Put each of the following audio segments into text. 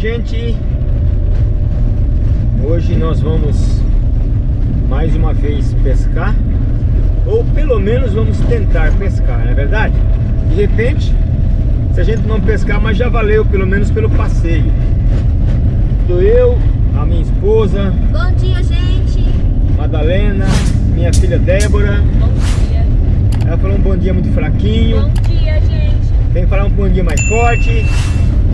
Gente. Hoje nós vamos mais uma vez pescar. Ou pelo menos vamos tentar pescar, não é verdade? De repente, se a gente não pescar, mas já valeu, pelo menos pelo passeio. Sou eu, a minha esposa. Bom dia, gente. Madalena, minha filha Débora. Bom dia. Ela falou um bom dia muito fraquinho. Bom dia, gente. Tem que falar um bom dia mais forte.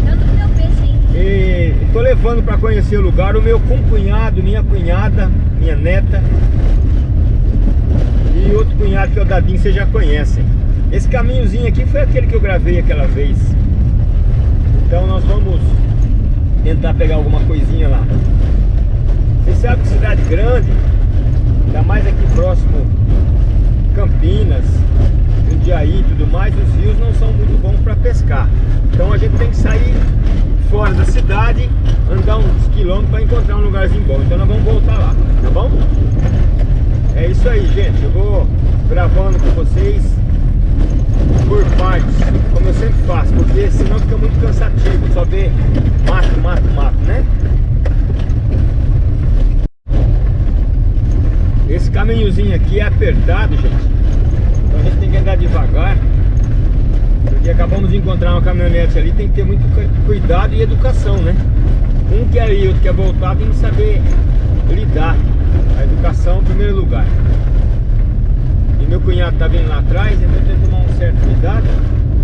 Eu tô com meu peixe, hein? E tô levando para conhecer o lugar o meu cunhado, minha cunhada, minha neta e outro cunhado que é o Dadinho, vocês já conhecem. Esse caminhozinho aqui foi aquele que eu gravei aquela vez. Então nós vamos tentar pegar alguma coisinha lá. Vocês sabem que cidade grande, ainda mais aqui próximo Campinas, Jundiaí e tudo mais, os rios não são muito bons para pescar. Então a gente tem que sair fora da cidade, andar uns quilômetros para encontrar um lugarzinho bom. Então nós vamos voltar lá, tá bom? É isso aí, gente. Eu vou gravando com vocês por partes, como eu sempre faço, porque senão fica muito cansativo, só ver mato, mato, mato, né? Esse caminhozinho aqui é apertado, gente. Então a gente tem que andar devagar. Porque acabamos de encontrar uma caminhonete ali, tem que ter muito cuidado e educação, né? Um quer ir, outro quer voltar, tem que saber lidar. A educação em primeiro lugar. E meu cunhado tá vindo lá atrás, então tem que tomar um certo cuidado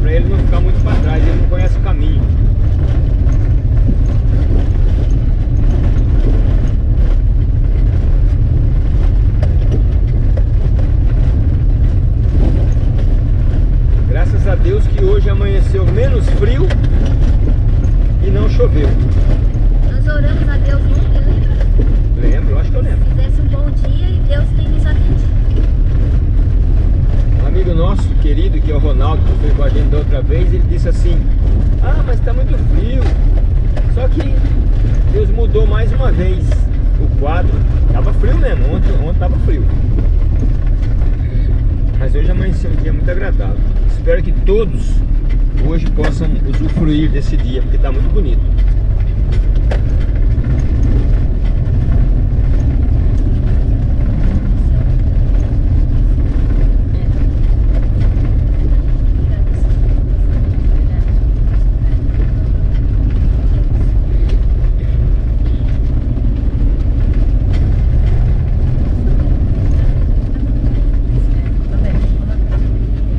para ele não ficar muito para trás, ele não conhece o caminho. Graças a Deus que hoje amanheceu menos frio e não choveu. Nós oramos a Deus ontem, lembra? Lembro, acho que eu lembro. Fizesse um bom dia e Deus tem nos atendido. Um amigo nosso, querido, que é o Ronaldo, que foi com a gente da outra vez, ele disse assim, ah, mas está muito frio. Só que Deus mudou mais uma vez o quadro. Tava frio mesmo, ontem, ontem tava frio. Mas hoje amanheceu um dia muito agradável. Espero que todos hoje possam usufruir desse dia, porque está muito bonito.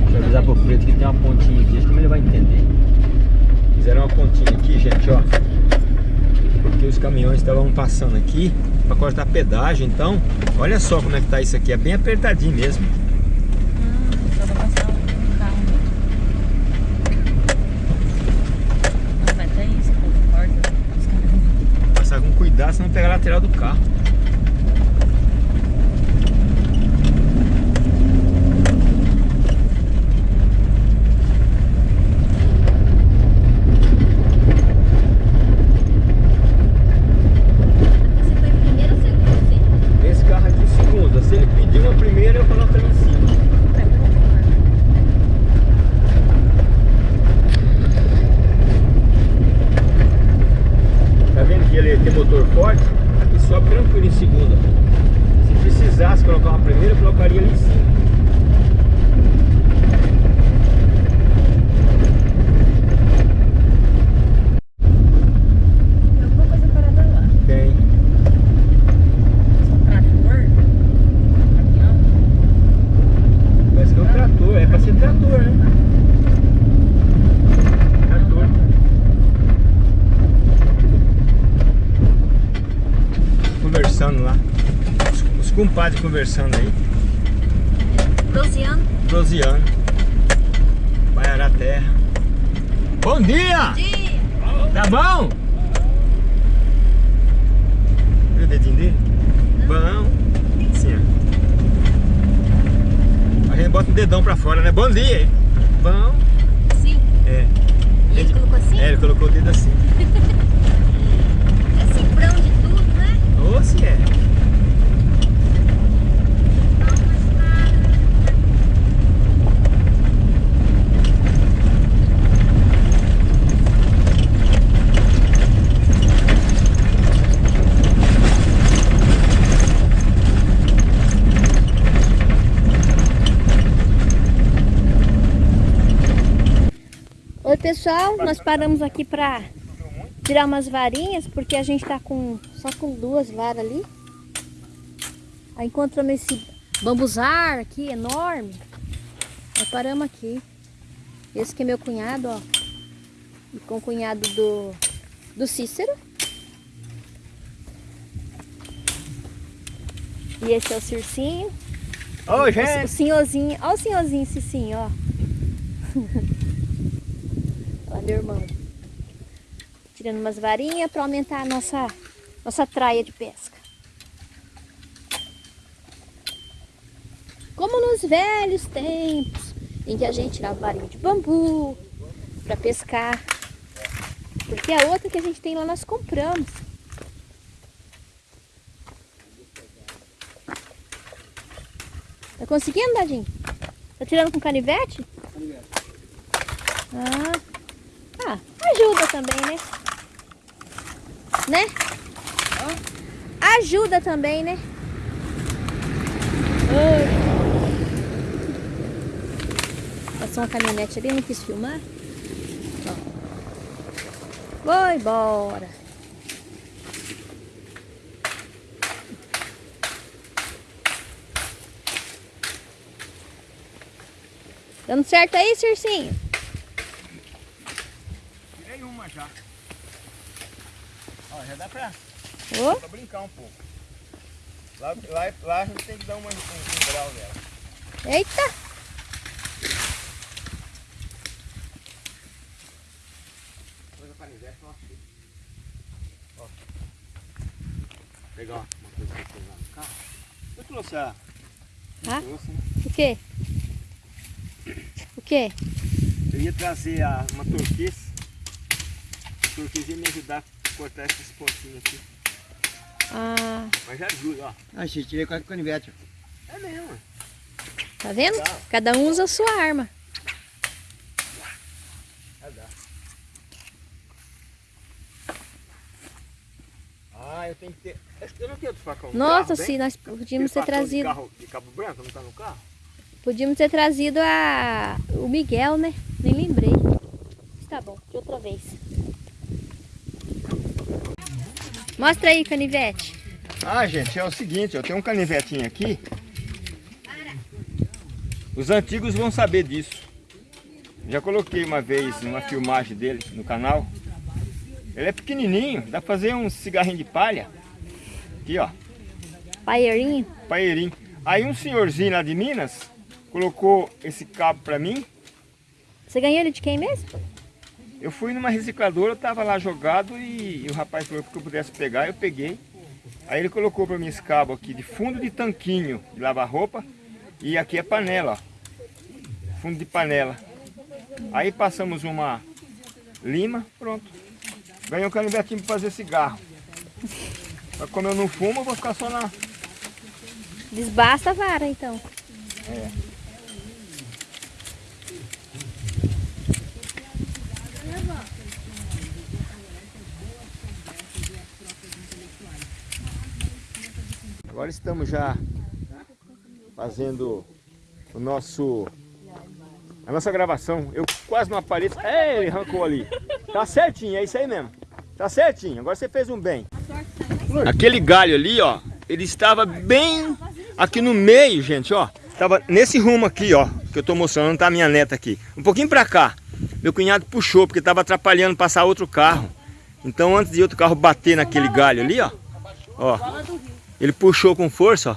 Deixa eu avisar pro preto que tem uma pontinha aqui, acho que ele vai entender. Fizeram uma pontinha aqui, gente, ó. Porque os caminhões estavam passando aqui para cortar pedágio, então, olha só como é que tá isso aqui, é bem apertadinho mesmo. Um. Os caras- Passar com cuidado, senão pegar a lateral do carro. Você foi primeiro ou segundo, sim? Esse carro aqui, segunda. Se ele pedir uma primeira, eu coloco ele em cima. Tá vendo ele tem motor forte? E sobe tranquilo em segunda. Se precisasse colocar uma primeira, colocaria ali em cima. Tem alguma coisa parada lá. Tem. Trator? Caminhão? Parece que é um trator. É pra ser trator, né? Trator. Conversando lá. Compadres conversando aí. Rosiano? Prosiano. Vai arar a terra. Bom dia! Dia! Tá bom? Viu o dedinho dele? Bom. Sim, ó. A gente bota o dedão pra fora, né? Bom dia! hein? Bom. Sim. É. E ele colocou assim? É, ele colocou o dedo assim. É cifrão de tudo, né? Ô, se é. Pessoal, nós paramos aqui pra tirar umas varinhas, porque a gente tá com só com duas varas ali. Aí encontramos esse bambuzar aqui, enorme. Nós paramos aqui. Esse que é meu cunhado, ó. E com o cunhado do, do Cícero. E esse é o Circinho. Ô, O, o gente! senhorzinho, ó o senhorzinho Cicinho, ó. Meu irmão. Tirando umas varinhas para aumentar a nossa, nossa traia de pesca. Como nos velhos tempos, em que a gente tirava varinha de bambu para pescar. Porque a outra que a gente tem lá nós compramos. Tá conseguindo, Dadinho? Tá tirando com canivete? Ah. ah, ajuda também, né? Né? Ajuda também, né? Ai. Passou uma caminhonete ali, não quis filmar. Ó. Vou embora. Dando certo aí, Circinho? Tirei uma já. Ó, já dá pra, Um pouco. Lá, lá, lá a gente tem que dar uma, um, um grau nela. eita! Ó. Pegar uma coisa que eu no carro. Eu trouxe a... Ah? Trouxe, né? O quê? O quê? Eu ia trazer a, uma turquesa. A turquesa ia me ajudar a cortar esses pontinhos aqui. Ah, Mas já ajuda, ó. Ah, gente, tirei com a canivete. É mesmo. tá vendo? Tá. Cada um usa a sua arma. Já dá. Ah, eu tenho que ter... Eu não tenho outro facão no Nossa, carro, se nós podíamos ter facão De, trazido. carro, de cabo branco, não tá no carro? Podíamos ter trazido a o Miguel, né? Nem lembrei. Mas Tá bom, de outra vez. Mostra aí, canivete. Ah, gente, é o seguinte, eu tenho um canivetinho aqui. Os antigos vão saber disso. Já coloquei uma vez numa filmagem dele no canal. Ele é pequenininho, dá pra fazer um cigarrinho de palha. Aqui, ó, Paieirinho. paeirinho. Aí um senhorzinho lá de Minas colocou esse cabo pra mim. Você ganhou ele de quem mesmo? Eu fui numa recicladora, tava lá jogado e, e o rapaz falou que eu pudesse pegar, eu peguei. Aí ele colocou para mim esse cabo aqui de fundo de tanquinho de lavar roupa e aqui é panela, ó. Fundo de panela. Aí passamos uma lima, pronto. Ganhei um canivetinho para fazer cigarro. Mas como eu não fumo, eu vou ficar só na... Desbasta a vara, então. É. Agora estamos já fazendo o nosso a nossa gravação. Eu quase não apareço. É, ele arrancou ali. Tá certinho, é isso aí mesmo. Tá certinho. Agora você fez um bem. Aquele galho ali, ó, ele estava bem aqui no meio, gente, ó. Tava nesse rumo aqui, ó, que eu tô mostrando, tá a minha neta aqui. Um pouquinho pra cá. Meu cunhado puxou, porque tava atrapalhando passar outro carro. Então antes de outro carro bater naquele galho ali, ó. Ó. Ele puxou com força, ó.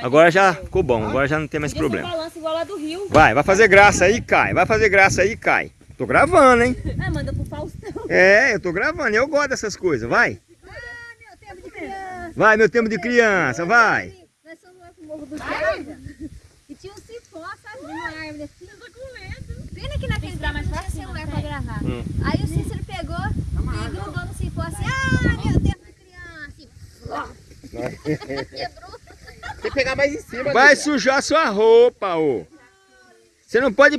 Agora já ficou bom, agora já não tem mais problema. balanço igual lá do Rio. Vai, vai fazer graça aí, Cai. Vai fazer graça aí, Cai. Tô gravando, hein? Ah, manda pro Faustão. É, eu tô gravando, eu gosto dessas coisas, vai. Tempo de criança. Vai, meu tempo de criança, vai. Nós fomos lá pro Morro do Jardim e tinha um cipó, sabe, numa árvore assim. Pena que naquele dia não tinha celular pra gravar. Hum. Aí o Cícero pegou e grudou no cipó assim, ah, meu tempo de criança. Quebrou. Tem que pegar mais em cima. Vai Lívia. sujar sua roupa, ô. Você não pode ir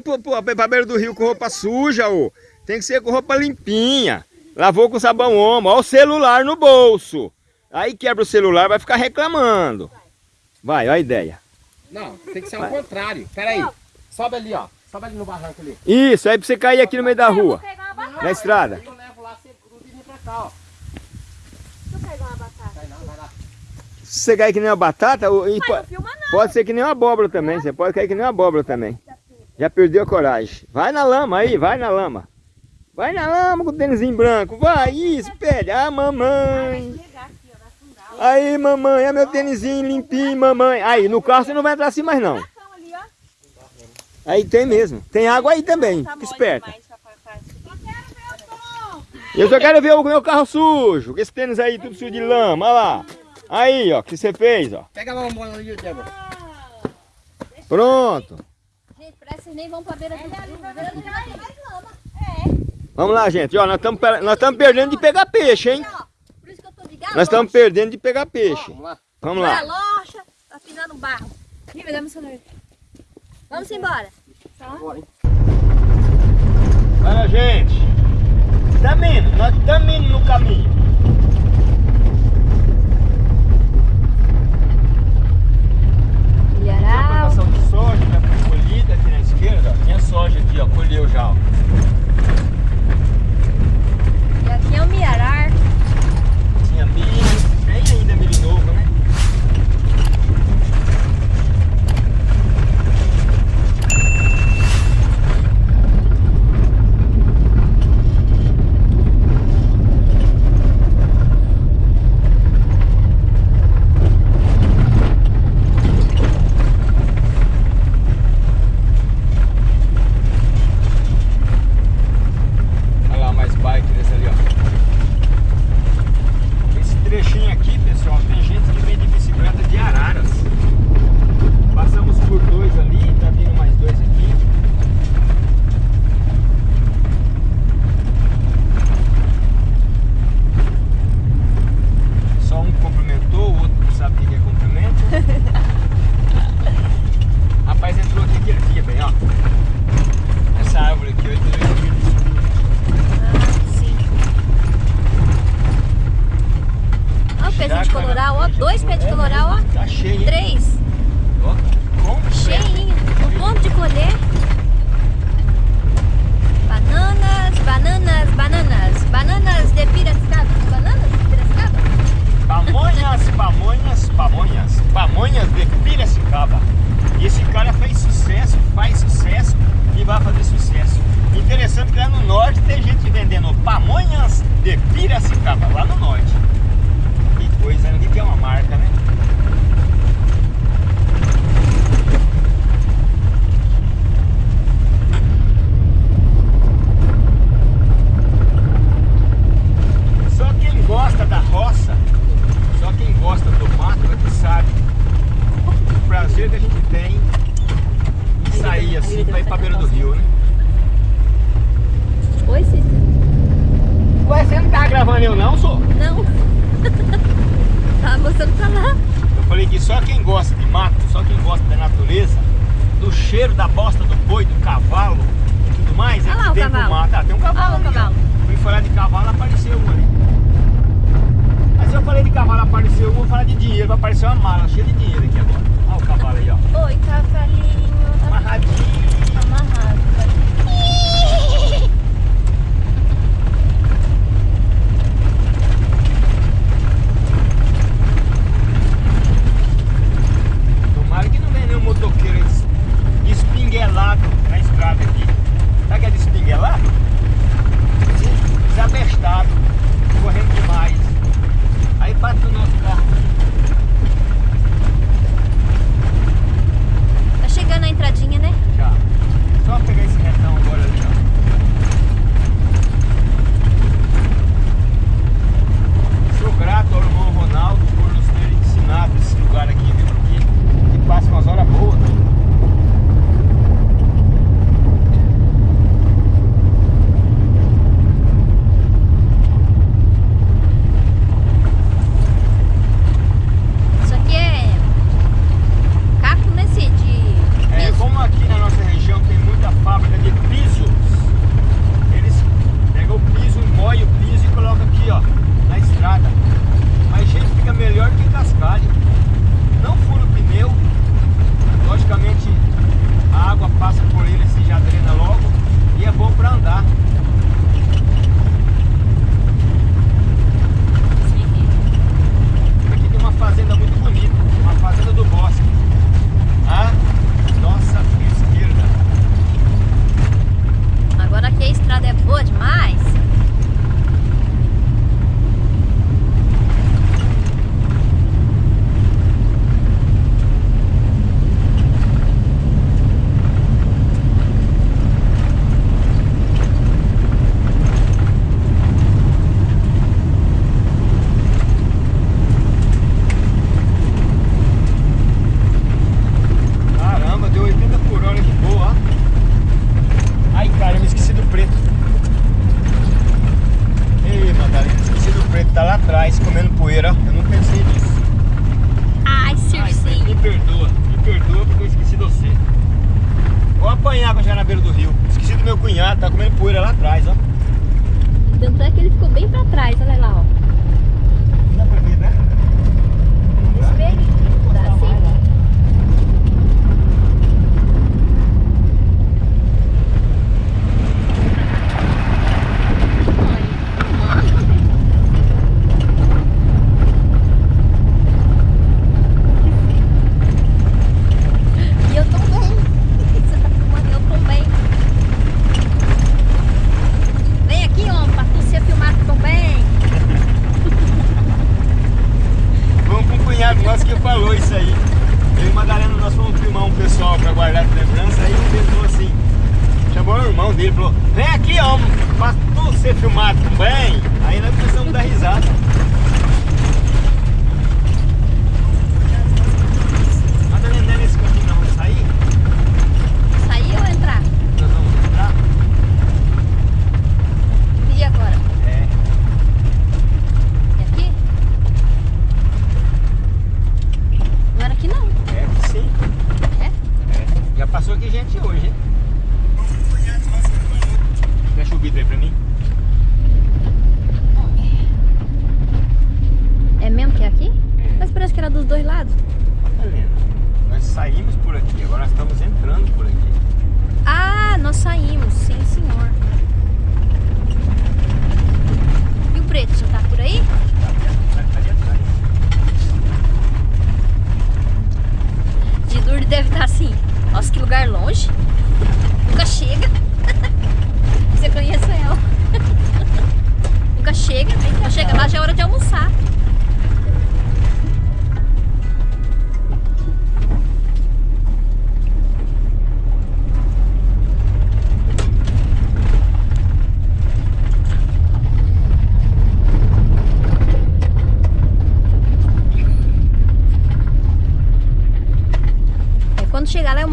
pra beira do rio com roupa suja, ô. Tem que ser com roupa limpinha. Lavou com sabão omo. Ó o celular no bolso. Aí quebra o celular, vai ficar reclamando. Vai, ó a ideia. Não, tem que ser ao contrário. Pera aí. Sobe ali, ó. Sobe ali no barranco ali. Isso, aí pra você cair aqui no meio da rua. Na estrada. Eu levo lá, você cruza e vem pra cá, ó. Deixa eu pegar uma batata. Vai não, vai lá. Se você cair que nem uma batata, e Pai, po- não filma não. pode ser que nem uma abóbora também. Você pode cair que nem uma abóbora também. Já perdeu a coragem. Vai na lama aí, vai na lama. Vai na lama com o tênisinho branco. Vai, isso, pega. Ah, mamãe. Aí, mamãe, é meu tênisinho limpinho, mamãe. Aí, no carro você não vai entrar assim mais não. Aí tem mesmo. Tem água aí também. Fica esperta. Eu só quero ver o meu carro sujo. com Esse tênis aí tudo sujo de lama. Olha lá. Aí, ó, o que você fez, ó. Pega a bombona ali, Débora. Pronto. Gente, parece que nem vão pra beira do rio. Lama. Vamos lá, gente. Ó, nós estamos nós perdendo de pegar peixe, hein? Ó, por isso que eu tô de galocha. Nós estamos perdendo de pegar peixe. Vamos lá. Vamos lá. Galocha, tá pisando barro. Vamos embora. Bora, hein? Olha, gente. Estamos indo. Nós estamos indo no caminho. A Milharal. Plantação de soja já foi colhida aqui na esquerda. ó. Tinha soja aqui, ó. Colheu já, ó. E aqui é o milharar. Tinha milho. Pra ir pra beira do rio, né? Oi, Cícero. Ué, você não tá gravando eu não, sou? Não. Tava mostrando pra lá. Eu falei que só quem gosta de mato, só quem gosta da natureza, do cheiro da bosta do boi, do cavalo e tudo mais, é Olha lá que tem pro mato. Ah, tem um cavalo Olha ali, ó. Fui falar de cavalo, apareceu um ali. Mas se eu falei de cavalo, apareceu um, vou falar de dinheiro, vai aparecer uma mala cheia de dinheiro aqui agora. Olha o cavalo aí, ó. Oi, cavalinho. Tá Amarradinho. Amarrado. Tomara que não venha nenhum motoqueiro es- espinguelado na estrada aqui. Sabe o que é espinguelado? Desabestado, correndo demais. Aí bate no nosso carro. Tá chegando a entradinha, né? Já só pegar esse retão agora ali, ó. Sou grato ao irmão Ronaldo por nos ter ensinado esse lugar aqui, viu? Porque passa umas horas boas, né?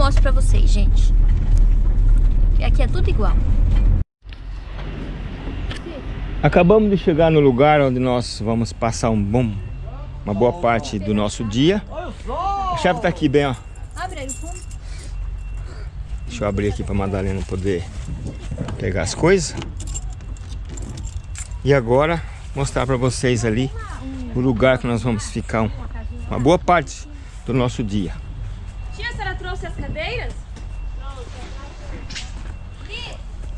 Mostro pra vocês, gente. Aqui é tudo igual. Acabamos de chegar no lugar onde nós vamos passar um bom, uma boa parte do nosso dia. A chave tá aqui bem, ó. Abre aí o fundo. Deixa eu abrir aqui pra Madalena poder pegar as coisas. E agora mostrar pra vocês ali o lugar que nós vamos ficar um- uma boa parte do nosso dia. Trouxe as cadeiras?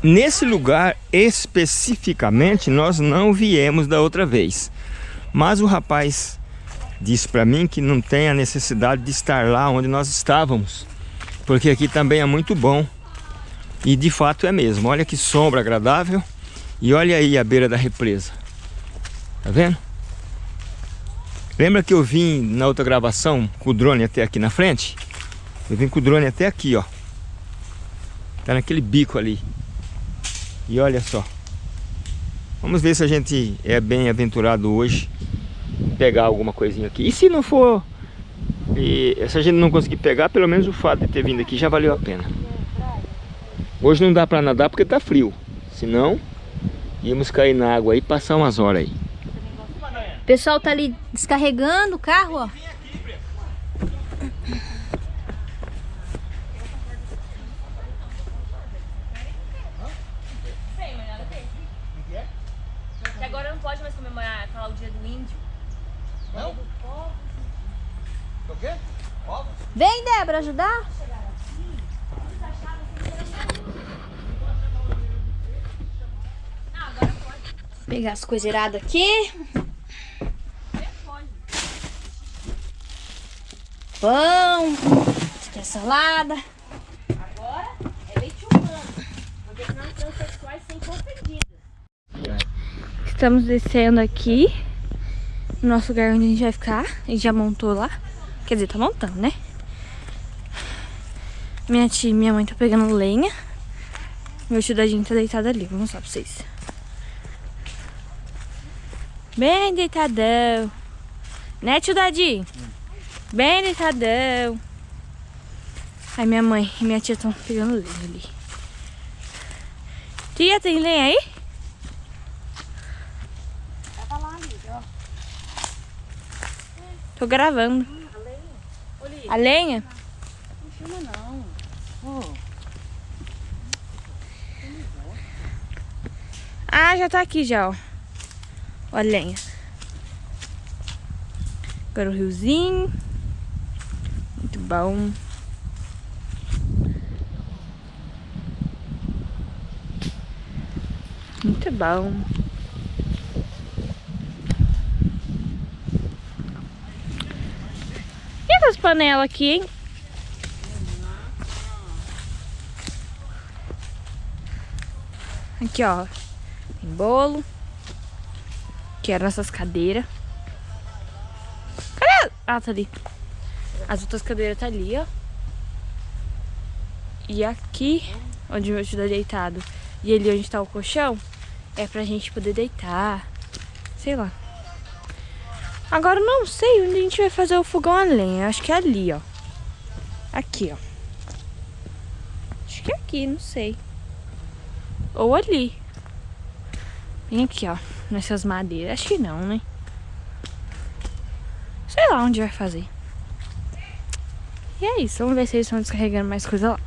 Nesse lugar especificamente nós não viemos da outra vez. Mas o rapaz disse para mim que não tem a necessidade de estar lá onde nós estávamos, porque aqui também é muito bom. E de fato é mesmo. Olha que sombra agradável e olha aí a beira da represa. Tá vendo? Lembra que eu vim na outra gravação com o drone até aqui na frente? Eu vim com o drone até aqui, ó. Tá naquele bico ali. E olha só. Vamos ver se a gente é bem aventurado hoje. Pegar alguma coisinha aqui. E se não for. E se a gente não conseguir pegar, pelo menos o fato de ter vindo aqui já valeu a pena. Hoje não dá pra nadar porque tá frio. Senão, íamos cair na água e passar umas horas aí. O pessoal tá ali descarregando o carro, ó. Sei, mas nada a ver. Que agora não pode mais comemorar, falar o dia do índio. Não? O quê? Ovos? Vem, Débora, ajudar? Pegar as coisas iradas aqui. Pão. Tem salada. Agora é leite humano. Porque senão as transexuais são ofendidas. Estamos descendo aqui. No nosso lugar onde a gente vai ficar. Gente já montou lá. Quer dizer, tá montando, né? Minha tia e minha mãe tá pegando lenha. Meu tio Dadinho tá deitado ali. Vou mostrar pra vocês. Bem deitadão. Né, tio Dadinho? Bem deitadão. Aí minha mãe e minha tia estão pegando lenha ali. Tia, tem lenha aí? Tô gravando. A lenha? Ah, já tá aqui já, ó. A lenha. Agora o riozinho. Muito bom. Muito bom. Essas panelas aqui, hein? Aqui, ó. Tem bolo. Aqui eram nossas cadeiras. Cadê? Ah, tá ali. As outras cadeiras tá ali, ó. E aqui, onde meu tá deitado, e ali onde tá o colchão, é pra gente poder deitar. Sei lá. Agora não sei onde a gente vai fazer o fogão a lenha. Acho que é ali, ó. Aqui, ó. Acho que é aqui, não sei. Ou ali. Vem aqui, ó. Nessas madeiras. Acho que não, né? Sei lá onde vai fazer. E é isso. Vamos ver se eles estão descarregando mais coisa lá.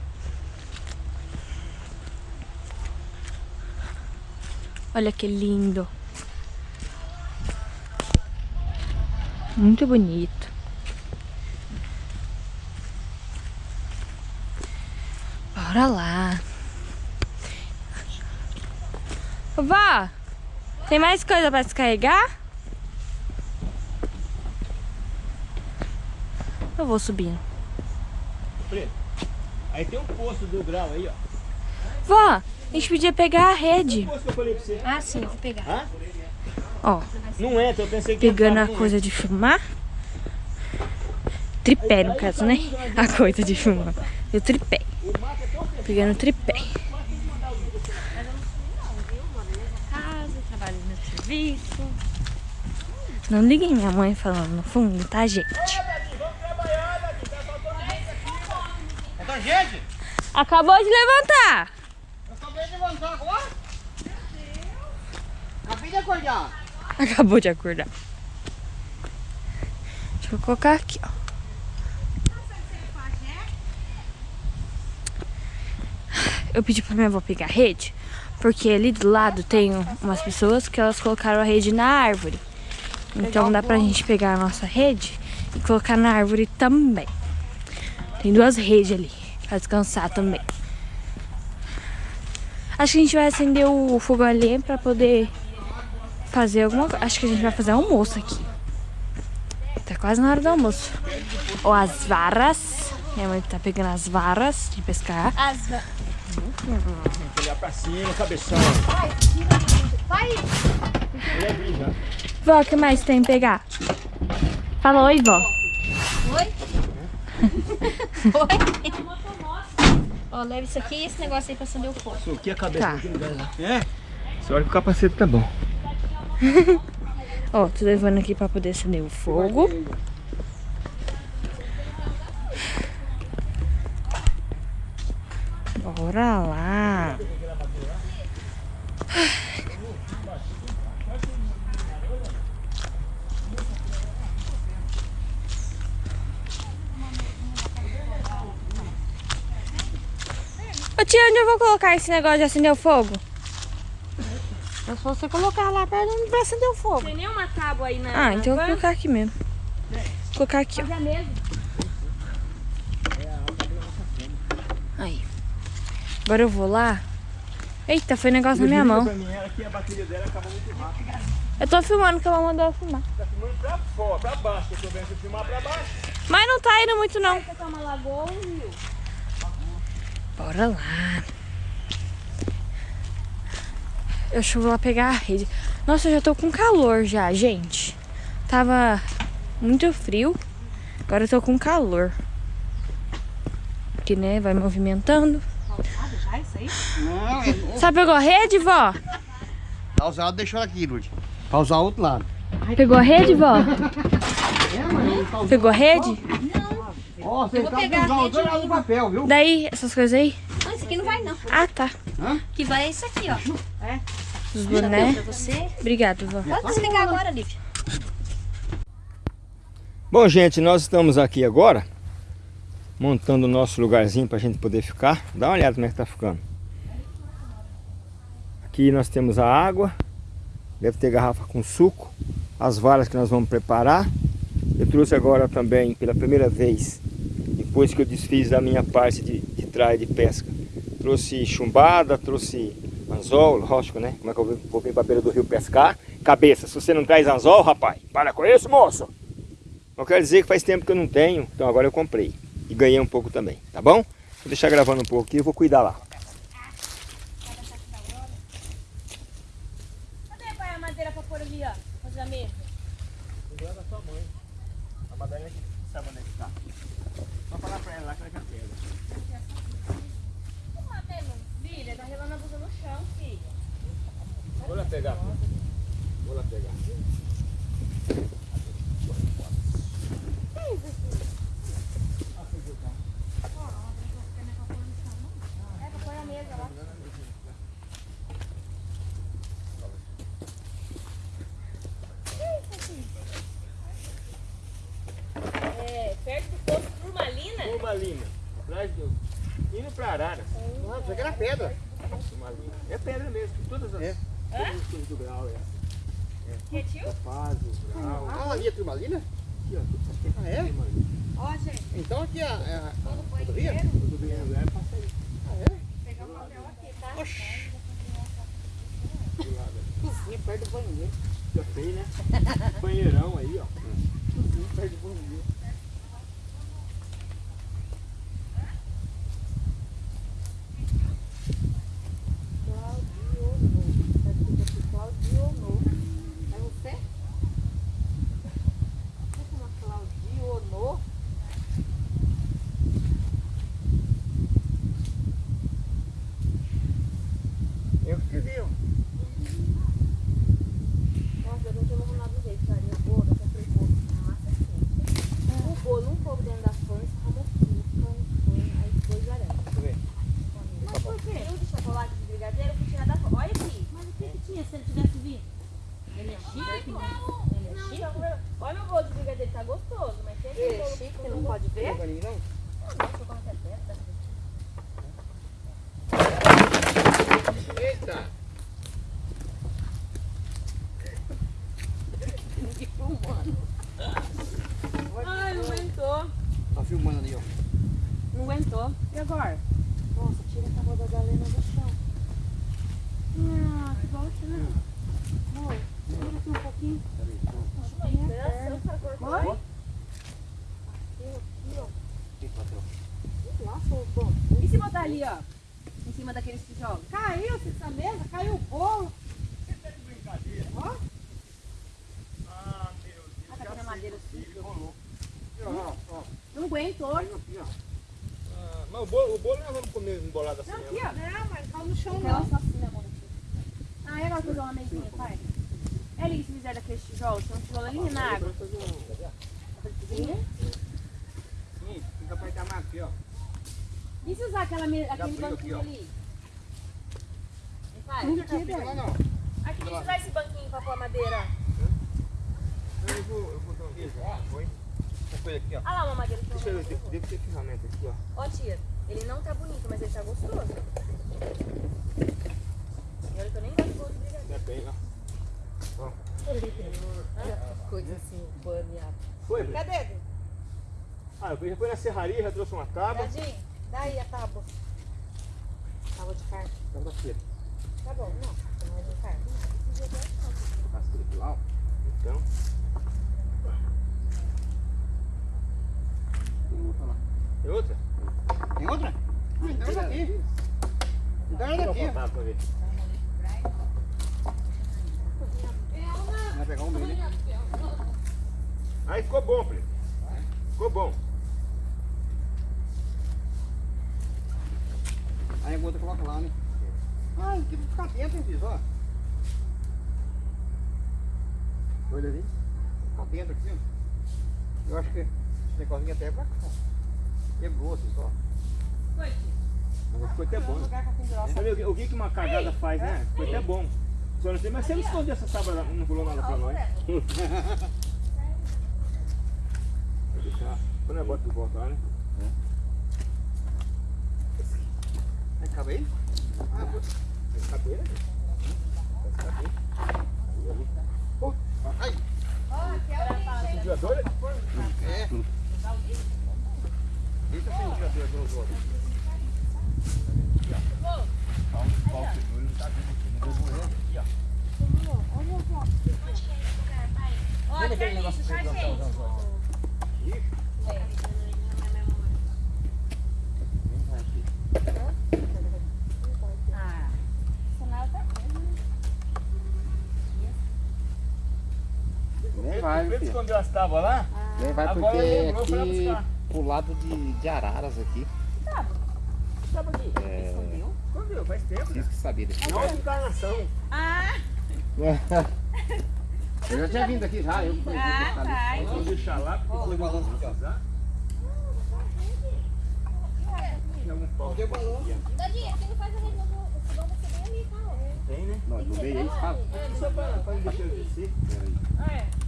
Olha que lindo. Muito bonito. Bora lá. Vó, tem mais coisa pra descarregar? Eu vou subindo. Preto. Aí tem um poço do grau aí, ó. Vó, a gente podia pegar a rede. O poço que eu falei pra você. Ah, sim, vou pegar. Hã? Ó, Não entra, eu pensei que pegando a coisa de filmar. Tripé, no caso, né? A coisa de filmar. E o tripé. Pegando o tripé. Não liguem minha mãe falando no fundo, tá, gente? Então, gente, Acabou de levantar. eu acabei de levantar agora. Acabei de acordar. Acabou de acordar. Deixa eu colocar aqui, ó. Eu pedi pra minha avó pegar a rede, porque ali do lado tem umas pessoas que elas colocaram a rede na árvore. Então dá pra gente pegar a nossa rede e colocar na árvore também. Tem duas redes ali, pra descansar também. Acho que a gente vai acender o fogão ali pra poder fazer alguma coisa. Acho que a gente vai fazer almoço aqui. Tá quase na hora do almoço. Ou as varas. Minha mãe tá pegando as varas de pescar. As... Olhar pra cima, cabeção. Vai! Já. Vó, o que mais tem pra pegar? Fala oi, vó. Oi? Oi? Ó, leva isso aqui e esse negócio aí pra acender o fogo. Isso aqui é a cabeça Tá. daquele lugar lá. É? Você olha que o capacete tá bom. Ó, tô levando aqui pra poder acender o fogo. Bora lá. Ô tia, onde eu vou colocar esse negócio de acender o fogo? É só você colocar lá perto pra acender o fogo. Tem nenhuma tábua aí na. Ah, então eu vou colocar aqui mesmo. Vou colocar aqui, ó. Mesmo. Aí. Agora eu vou lá. Eita, foi negócio na minha mão. Eu tô filmando que ela mandou eu filmar. Tá filmando pra fora, pra baixo. que Eu tô vendo você filmar pra baixo. Mas não tá indo muito não. É um. Bora lá. Eu acho que eu vou lá pegar a rede. Nossa, eu já tô com calor já, gente. Tava muito frio. Agora eu tô com calor. Porque, né, vai movimentando. Já isso aí? Não, é Sabe, pegou a rede, vó? Tá usado, deixou aqui, Lud. Pra usar o outro lado. Pegou a rede, vó? É. Pegou a rede? Ó, você tá usando dois lados do papel, viu? Daí, essas coisas aí? Não, isso aqui não vai não. Ah, tá. Que vai é isso aqui, ó. Os bonés. Obrigado, vó. Pode desligar agora, Lívia. Bom, gente, nós estamos aqui agora montando o nosso lugarzinho pra gente poder ficar. Dá uma olhada como é que tá ficando. Aqui nós temos a água Deve ter garrafa com suco. As varas que nós vamos preparar. Eu trouxe agora também, pela primeira vez, depois que eu desfiz da minha parte de, de traia de pesca. Trouxe chumbada, trouxe anzol, lógico, né? Como é que eu vou vir pra beira do rio pescar? Cabeça, se você não traz anzol, rapaz, para com isso, moço! Não quer dizer que faz tempo que eu não tenho, então agora eu comprei. E ganhei um pouco também, tá bom? Vou deixar gravando um pouco aqui e vou cuidar lá. Cadê pai, a madeira pra pôr ali, ó? Fazer a mesa. Cuidado da sua mãe. A Madalena que sabe onde é que tá. Só falar pra ela lá que ela já pega. Vamos lá, Temo. Filha, tá relando a blusa no chão, filha. Vou lá pegar. Vou lá pegar. É. É, perto do posto Turmalina. Turmalina. Atrás do... Indo pra Araras. Não, isso aqui era pedra. Turmalina. É pedra mesmo. Todas as... É. Coisas do grau, é. Que tio? Faz, o grau. Ah, ali é turmalina? Aqui, ó. Ah, é? Ó, gente, Então aqui é a, é a quando foi rodovia? bem, é passa aí. Ah, é? pegar o papel aqui, tá? Oxi. Cozinha perto do banheiro. Já sei, né? Banheirão aí, ó. Cozinha perto do banheiro. Claudionô. É você? Você chama Claudionô? Eu escrevi, ó. Nossa, eu não tinha arrumado do jeito, cara. E o bolo, eu comprei bolo. Massa assim. O bolo não coube dentro das pães, como pão, pão, aí ficou exarando. Mas por quê? Eu de chocolate de brigadeiro, eu fui tirar da fome. Olha aqui. Mas o que que tinha se ele tivesse vindo? Ele é chique? Ele é chique? Olha meu bolo de brigadeiro, tá gostoso, mas tem aquele bolo chique, você não pode ver? Não, não. Nossa, como é que é perto, tá? Eita! Ai, não aguentou. Tá filmando ali, ó. Não aguentou. E agora? Nossa, tira essa roda da lena do chão. Ah, que bosta, né? Amor, tira aqui um pouquinho. Oi? Nossa, bom. E se botar ali, ó? Em cima daqueles tijolos? Caiu essa mesa, caiu o bolo. Ó. Ah, tá vendo a madeira assim? Ó, aguentou. Aqui, ó. Ah, mas o bolo, o bolo nós vamos comer embolado assim Não, aqui, ó. Não, mas caiu no chão, não. Só assim, amor? Ah, e agora fazer uma mesinha, pai? É ali, se fizer daqueles tijolos, tem um tijolo ali na água. Sim, fica pra entamar aqui, ó. E se usar aquela, aquele banquinho ali? Pai, Não fica lá, não. aqui, deixa eu usar esse banquinho pra pôr a madeira. Eu vou, eu vou dar um beijo. Ah, foi. Essa coisa aqui, ó. Ah lá, uma madeira que Deixa eu eu ver, deve ter ferramenta aqui, ó. Ó, tia, ele não tá bonito, mas ele tá gostoso. E olha que eu nem gosto de bolo de brigadeiro. Já tem, ó. Coisa assim, baneada. Foi? Cadê? Ah, eu já fui na serraria, já trouxe uma tábua. Jardim, dá aí a tábua. Tábua de carne. Tábua da preta. Tá bom, não, não é de carne. Aqui lá, ó. Então. Tem outra? Tem outra? Ah, então é daqui. Então é Tira daqui. Vai pegar um né? Aí ficou bom, Felipe. Ficou bom. Aí a outra coloca lá, né? Ah, tem que ficar dentro, hein, filho, ó. Olha ali. Ficar dentro aqui, ó. Eu acho que esse negocinho até é pra cá. Quebrou, assim, só. Foi. Ficou até bom. É o eu vi que uma cagada faz, né? Ficou até bom. Só não sei, mas você não escondeu essa sábado, não falou nada pra nós. Vou deixar. Foi o negócio volta, voltar, né? É. Acaba aí? Ah, vou. né? Cadeira? Aí, ai! Ó, aqui é o vigiador? É. Deixa sem o vigiador, vamos lá vai, filho. escondeu as tábuas lá? Nem vai Agora porque é aqui pro lado de, de Araras aqui. Tábua aqui. É, Escondeu, faz tempo. preciso que sabia desse Não é encarnação. Eu já tinha vindo aqui já, eu. Ah, tá. Vamos deixar lá, porque. Tem algum pau aqui, ó. Dadinha, quem não faz a rede tá? Tem, né? Não, eu dei aí, sabe? Só pra, pra não deixar eu descer.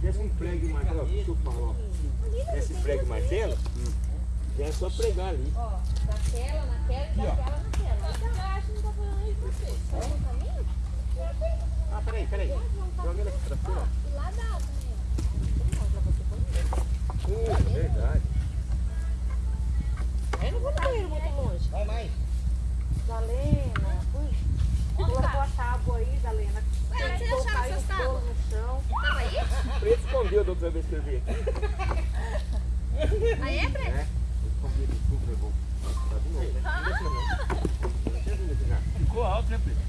Desce um prego e martelo. Desculpa. Desce prego e martelo. Já é só pregar ali. Ó, daquela, naquela e daquela, naquela. Eu acho que não tá falando isso pra você. Tá no caminho? Ah, peraí, peraí. Joga ele aqui pra cima. E lá dá também, ó. Uh, verdade. Eu não vou correr muito longe. Vai mais. Dalena, ui, colocou a tábua aí, Dalena. Ué, acharam aí essas o tábuas? no chão. Tava aí? Preto escondeu da outra vez que eu vi aqui. Aí é, Fred? É. Ficou alto, né, Preto?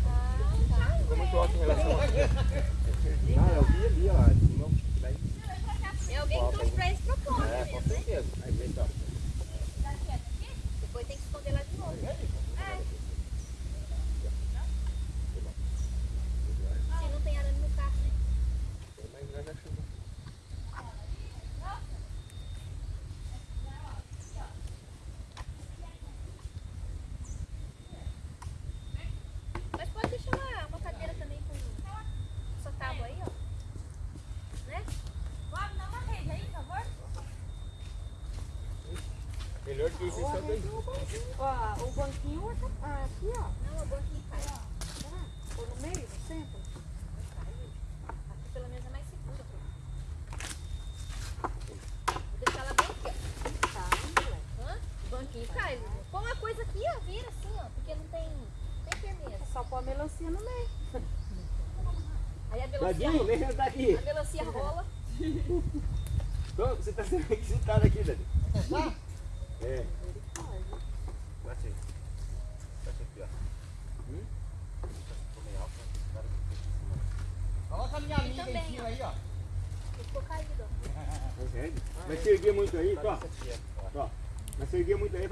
Ficou muito alto em relação a... Ah, eu vi ali, ó. É alguém que trouxe pra esse propósito. É, com certeza. Aí vem, ó. Depois tem que esconder lá de novo. É. Se não tem arame no carro, né? Mas nós achamos. Mas pode deixar lá uma cadeira também com essa tábua aí, ó. Né? Vamos dar uma rede aí, por favor. Que isso. Ó, o banquinho tá- ah, aqui, ó. Não, o banquinho cai. Foi no meio, no centro. Aqui pelo menos é mais seguro. Vou deixar ela bem aqui, ó. Tá, moleque. O banquinho cai. Põe uma coisa aqui, ó. Vira assim, ó. Porque não tem, tem firmeza. É só pôr a melancia no meio. Aí a melancia, Dadinho, vem sentar aqui. a melancia rola. Então, você tá sendo requisitado aqui, Dadinho. É. Bate aí. Bate aqui, ó. Hum? Ficou meio alto, né? Esse cara que fica em cima. Coloca a minha amiga também, em cima aí, ó. Ficou caído, ó. Consegue? Mas se erguer muito aí, ó. Ó. Mas se erguer muito aí,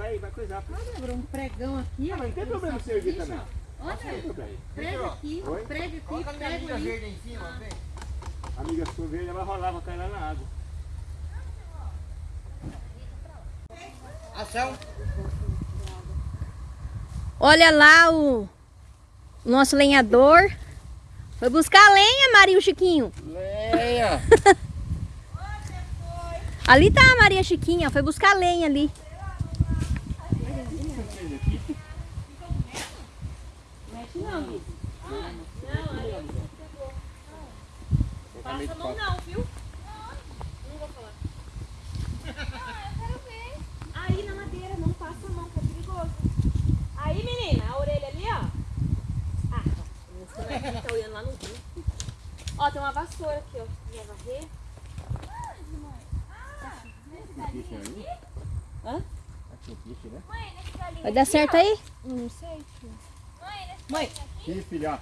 pô. Olha, um pregão aqui, Ah, mas não tem problema se erguer também. Olha, problema. prego aqui, Oi? prego Coloca a aqui, minha prego amiga ali. verde em cima, vem. A amiga sua verde vai rolar, vai cair lá na água. Ação. Olha lá o nosso lenhador. Foi buscar lenha, Maria Chiquinho. Leia. Ali tá a Maria Chiquinha, foi buscar lenha ali. Passa a mão não, viu? Não vou falar. Ah, eu quero ver. Aí na madeira, não passa a mão, que é perigoso. Aí, menina, a orelha ali, ó. Ah, você vai tá olhando lá no rio. Ó, tem uma vassoura aqui, ó. Minha varrer. Hã? Mãe, nesse galinho Vai dar certo aí? Não sei. Mãe, nesse Mãe. Aqui, filha,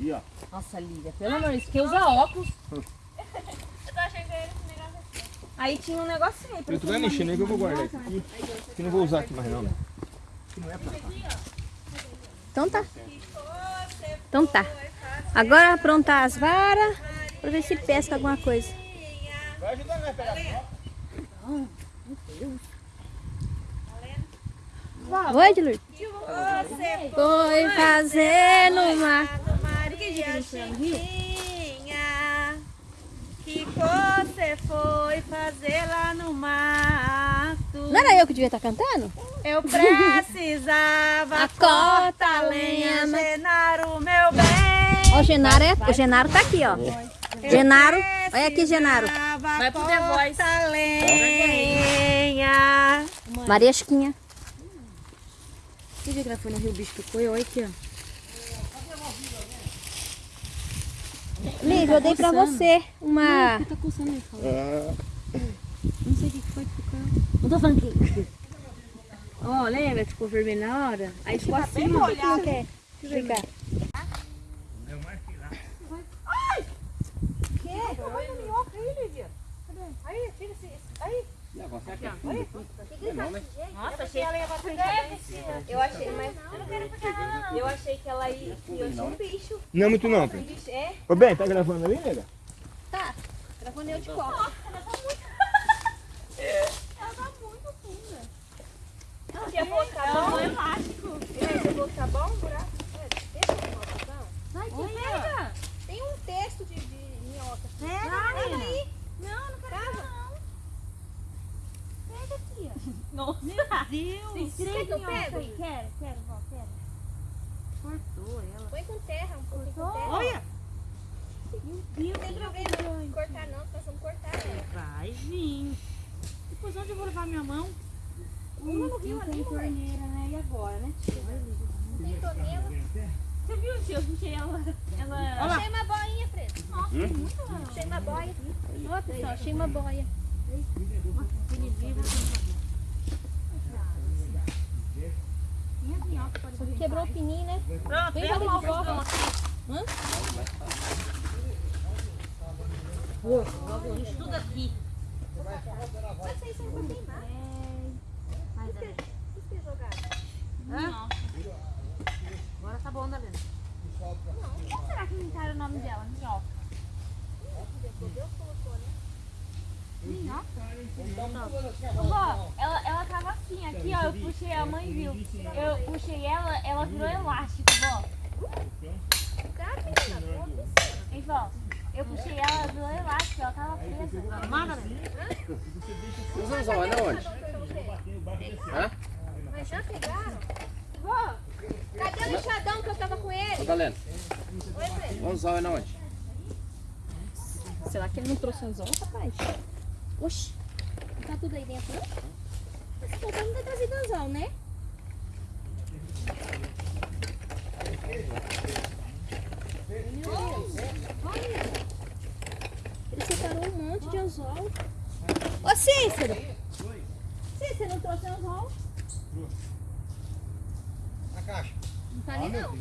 ó. Aqui, ó. Nossa, Lívia, pelo amor de Deus, que usa óculos. Eu tô achando que era esse negócio aqui. Aí tinha um negocinho aí. Eu tô vai aí que eu vou guardar aqui. Que não vou usar aqui mais não. né? Que não é pra. Então tá. Então tá. Agora aprontar as varas pra ver se pesca alguma coisa. Vai ajudar nós a pegar. Oi, Dilur. Foi fazer no mar. Maria Chiquinha, que você foi fazer lá no mato? Não era eu que devia estar cantando? Eu precisava A corta lenha, lenha, mas- Genaro, meu bem. Ó, o Genaro, é, o Genaro tá aqui, ó. Genaro, olha aqui, Genaro. Vai pro The Voice. lenha. Maria Chiquinha. Você viu que ela foi no rio, bicho picou? Olha aqui, ó. Lívia, eu dei pra coçando. você uma... Tá coçando aí, fala. Ah, Não sei o que que foi que ficou. Não tô falando que... Ó, lembra que ficou vermelho na hora? Aí ficou assim, ó. Não quer ficar. negócio é. Nossa, achei que ela ia bater Eu achei, mas. Eu não quero ficar não. Eu achei que ela ia. que Eu tinha um bicho. Não é muito não. É? Ô, bem, tá gravando ali, nega? Tá, gravando eu de copo. Se eu vou ficar bom, elástico. Se eu vou ficar bom, o buraco. É, deixa eu uma opção. Vai, que pega. Tem um texto de, de minhoca. Pega, Pega aí. Não, não quero ficar, não. Pega, tia. Nossa. Meu Deus. Tem três que. Quero, quero, vó, quero. Cortou ela. Põe com terra, um pouquinho com terra. Olha. Não tem problema cortar não, nós vamos cortar ela. Vai vir. Depois onde eu vou levar minha mão? Pula no rio ali, mãe. né? E agora, né? Não tem torneira. Você viu se eu puxei ela? Ela. Achei uma boinha, Preto. Achei uma boia. Ó, pessoal, achei uma boia. Quebrou o pininho, né? Pronto, Vem fazer o volta. Logo isso tudo aqui. Mas são pra queimar. Mas O que? Hã? Agora tá bom, Dalena. Como será que inventaram o nome dela? Minhoca. Deus colocou, né? Minhoca? Vó, ela, ela tava assim, aqui ó, eu puxei, a mãe viu. Eu puxei ela, ela virou elástico, vó. Tá, menina, vó? Eu puxei ela, ela virou elástico, ela tava presa. Manda, Os anzóis é onde? Hã? Mas já pegaram? Vó, cadê o lixadão que eu tava com Ô, ele? Dalena, Oi, Preto. o anzol é onde? Será que ele não trouxe anzol, rapaz? Oxi, não tá tudo aí dentro, não? Esse povo não vai trazer anzol, né? Meu Deus, olha. Ele separou um monte de anzol. Ô Cícero! Cícero, não trouxe anzol? Na caixa. Não tá ali não.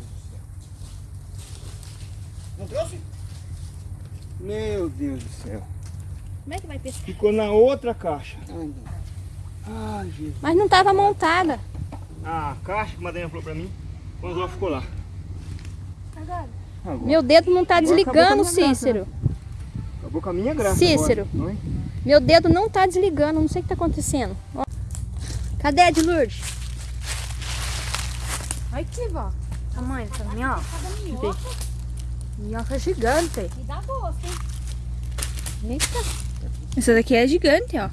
Não trouxe? Meu Deus do céu. Como é que vai pescar? Ficou na outra caixa. Ai, Jesus. Mas não tava montada. A caixa que a Madalena falou pra mim, o anzol ficou lá. Agora? Agora. Meu dedo não tá acabou desligando, a minha graça, Cícero. Acabou com a minha graça Cícero. agora, é? Meu dedo não tá desligando, não sei o que tá acontecendo. Ó. Cadê a de Lourdes? Olha aqui, vó. Tamanho dessa minhoca. Minhoca gigante. Me dá gosto, hein? Eita. Essa daqui é gigante, ó.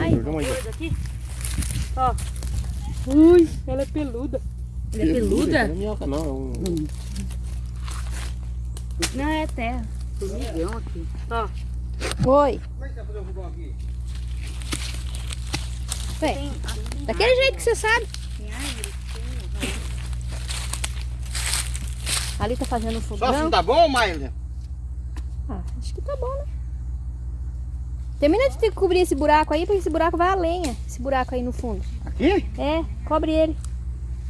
Aí, vamos aí. Coisa aqui. Ui, ela é peluda. Ela é peluda? Não é minhoca não, é um... Não, é terra. Formigão aqui. Oi. Como é que tá fazendo o fogão aqui? Vem. Daquele jeito que você sabe. Ali tá fazendo um Só fogão. assim tá bom, Maília? Ah, acho que tá bom, né? Termina de ter que cobrir esse buraco aí, porque esse buraco vai a lenha. Esse buraco aí no fundo. Aqui? É, cobre ele.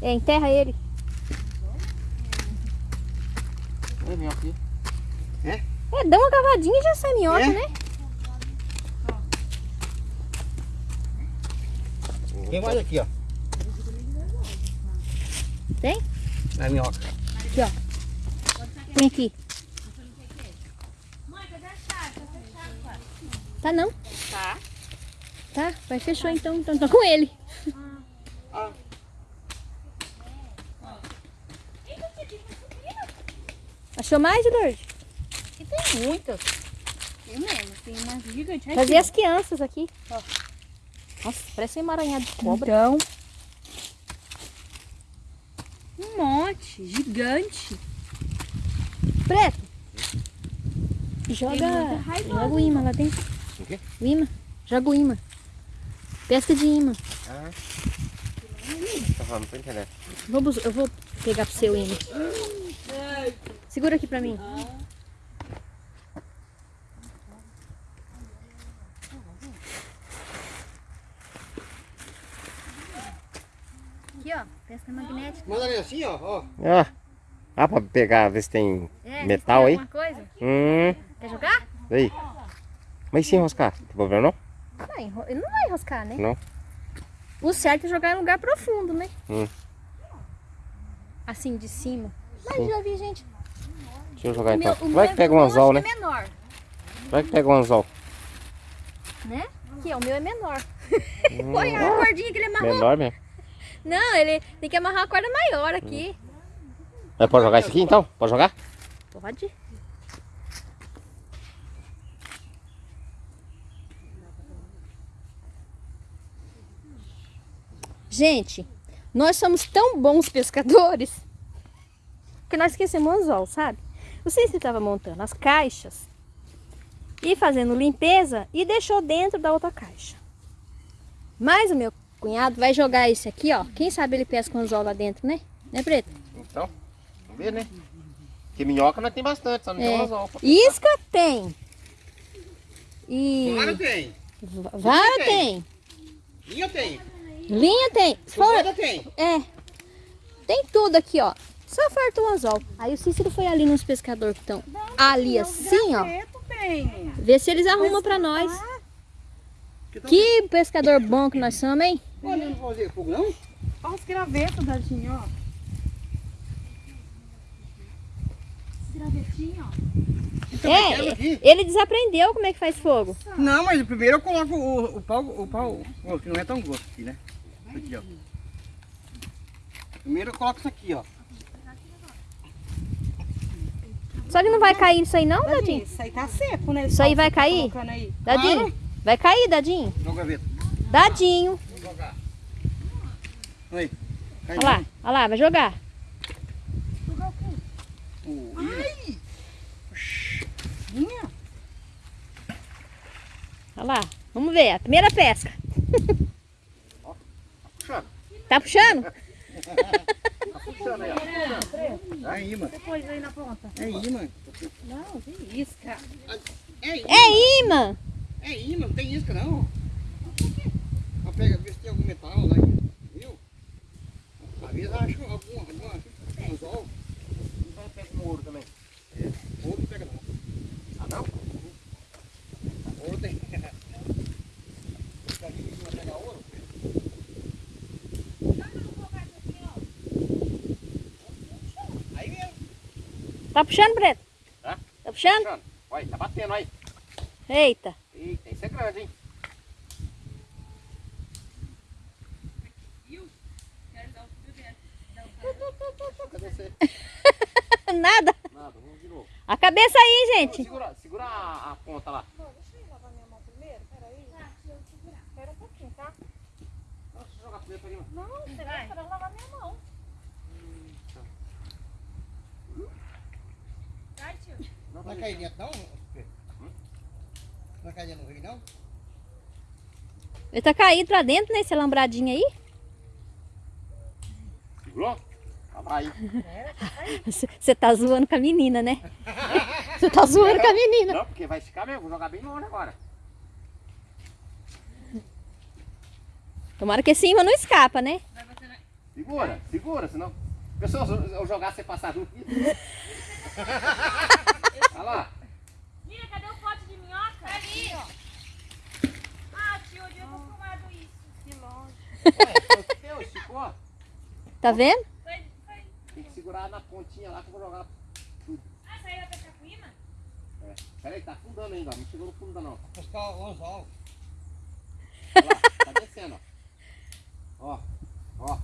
É, enterra ele. É minhoca aqui. É, dá uma cavadinha e já sai minhoca, É? né? Tem mais aqui, ó. Tem? É minhoca. Põe aqui. Mãe, cadê a chave? Tá fechado, pai. Tá não? Tá. Tá, vai fechou então. Então tá com ele. Achou mais, Lourdes? E tem muitas. Tem mesmo. Tem uma gigante. Olha Trazer aqui, as crianças aqui. Ó. Nossa, parece um emaranhado de cobra. Então. Um monte. Gigante. Preto. Joga, joga o imã lá dentro. O quê? O imã. Joga o imã. Pesca de imã. Ah. Tá falando, tô entendendo. Vou eu vou pegar pro seu imã. Segura aqui pra mim. Aqui, ó. Pesca magnética. Manda ali assim, ó. ó. Ah, ah, pra pegar, ver se tem É, metal tem aí. Alguma coisa? Hum, Quer jogar? aí. Mas se enroscar, tem problema não? Vai, enro- ele não vai enroscar, né? Não. O certo é jogar em lugar profundo, né? Hum. Assim, de cima. Mas já vi, gente. Deixa eu jogar O meu- então. o Vai meu- que pega o um meu anzol, né? é menor, Vai que pega um anzol. né? Aqui, ó, o meu é menor. Olha a cordinha que ele amarrou. Menor mesmo. Não, ele tem que amarrar uma corda maior aqui. Mas pode jogar isso aqui então? Pode jogar? Pode. Gente, nós somos tão bons pescadores que nós esquecemos o anzol, sabe? Não sei se você estava montando as caixas e fazendo limpeza e deixou dentro da outra caixa. Mas o meu cunhado vai jogar esse aqui, ó. Quem sabe ele pesca o anzol lá dentro, né? Né, Preto? Então, vamos ver, né? Porque minhoca nós tem bastante, só não tem É. um anzol. Isca tem. E Claro tem. va- vara tem. tem. Linha tem. Linha tem. Fora tem. é. Tem tudo aqui, ó. Só falta o anzol. Aí o Cícero foi ali nos pescadores que estão ali assim, ó. tem. Ver se eles arrumam pra nós. Que pescador bom que nós somos, hein? Olha, não vou fazer fogo não? Olha os gravetos, Dadinho, ó. Esse gravetinho, ó. É, aqui. ele desaprendeu como é que faz fogo. Não, mas primeiro eu coloco o, o pau, o pau, que não é tão grosso aqui, né? Aqui, ó. Primeiro eu coloco isso aqui, ó. Só que não vai cair isso aí não, Dadinho? Isso aí tá seco, né? Isso aí vai cair? Aí. Dadinho? Vai cair, Dadinho? Joga a gaveta. Dadinho. Aí. Olha lá, olha lá, vai jogar. o-. Olha lá, vamos ver, a primeira pesca. puxando. Tá puxando? Aí, ó. Aí, mano. Depois aí na ponta. É imã. Não, que isca. É imã. É imã. É imã, não tem isca não. Ó, pega, vê se tem algum metal lá, viu? Às vezes acho algum, alguma, um anzol. Pega um ouro também. Ouro não pega não. Ah, não? Ouro tem. Se a gente não pegar ouro, aí mesmo. Tá puxando, Preto? Tá. Tá puxando? Puxando. Olha, tá batendo aí. Eita. Eita, isso é grande, hein? Cadê você? Nada. Nada, vamos de novo. A cabeça aí, gente. Segura, segura a, a ponta lá. Espera um pouquinho, tá? Deixa eu jogar primeiro pra. Não, você vai para lavar minha mão. Não vai cair dentro não? Não vai cair dentro do rio não? Ele tá caído pra dentro, né? Esse alambradinho aí. Segurou? Tá. Você tá zoando com a menina, né? Você tá zoando com a menina. Não, porque vai esticar mesmo. Vou jogar bem longe agora. Tomara que esse imã não escapa, né? Segura, segura, senão. Pessoal, se eu jogar, você passar junto. Olha lá. Mira, cadê o pote de minhoca? Ali, ó. Ah, tio, eu ter filmado isso. Que longe. Olha, esticou. Tá vendo? Foi, foi. Tem que segurar na pontinha lá que eu vou jogar. Ah, saiu com imã? É. Peraí, tá afundando ainda, ó. Não chegou no fundo ainda não. Buscar o anzol. Olha lá, tá descendo, ó. Ó, ó.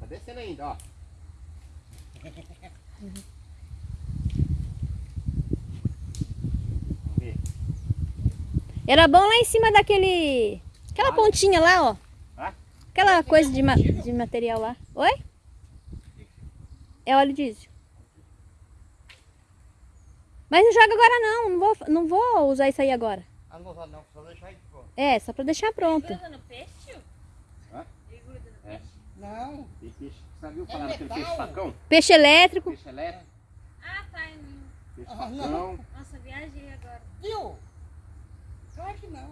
Tá descendo ainda, ó. Vamos ver. Era bom lá em cima daquele... Aquela pontinha lá, ó. Hã? Aquela coisa de, ma- de material lá. Oi? É óleo diesel. Mas não joga agora não. Não vou, não vou usar isso aí agora. Ah, não vou usar não, só deixar aí pronto. É, só pra deixar pronto. Tá usando peixe, tio? Não. Tem peixe. Você viu falar daquele peixe facão? Peixe elétrico. Peixe elétrico, Ah, tá. peixe Ah, facão. não. Nossa, viajei agora. Viu? Claro que não.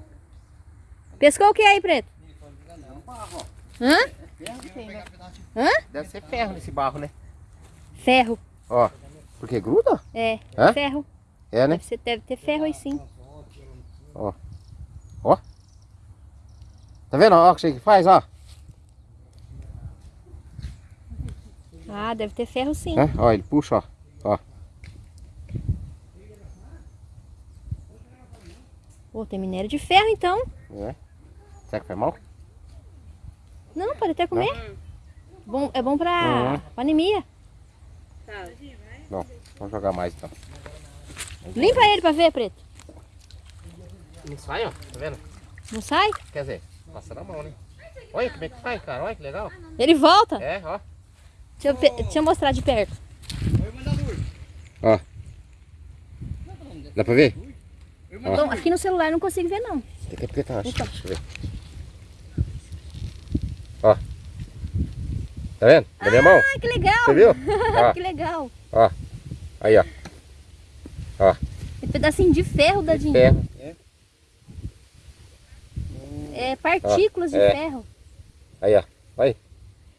Pescou o que aí, Preto? Não, barro, ó. Hã? Ferro que tem, né? Hã? Deve ser ferro nesse barro, né? Ferro. Ó. Porque gruda? É, Hã? ferro. É, né? Deve, ser, deve ter ferro aí sim. Ó. Ó. Tá vendo? Ó o que você faz, ó. Ah, deve ter ferro sim. É? Ó, ele puxa, ó. Ó. Pô, tem minério de ferro então. É. Será que foi mal? Não, pode até comer. Bom, é bom pra, Uhum. pra anemia. Não. Vamos jogar mais então. Limpa ele pra ver, Preto. Não sai, ó. Tá vendo? Não sai? Quer dizer, passa na mão, né? Olha como é que faz, cara. Olha que legal. Ele volta. É, ó. Deixa eu, deixa eu mostrar de perto. Ó. Dá pra ver? Então, aqui no celular eu não consigo ver não. Tem que apertar, acho. Então. Deixa eu ver. Ó. Tá vendo? Na minha mão. Ah, que legal. Você viu? Ó. que legal. Ó. Aí, ó. Tem pedacinho de ferro, dadinho. Ferro. É partículas Ó, de é. ferro. Aí, ó. Aí.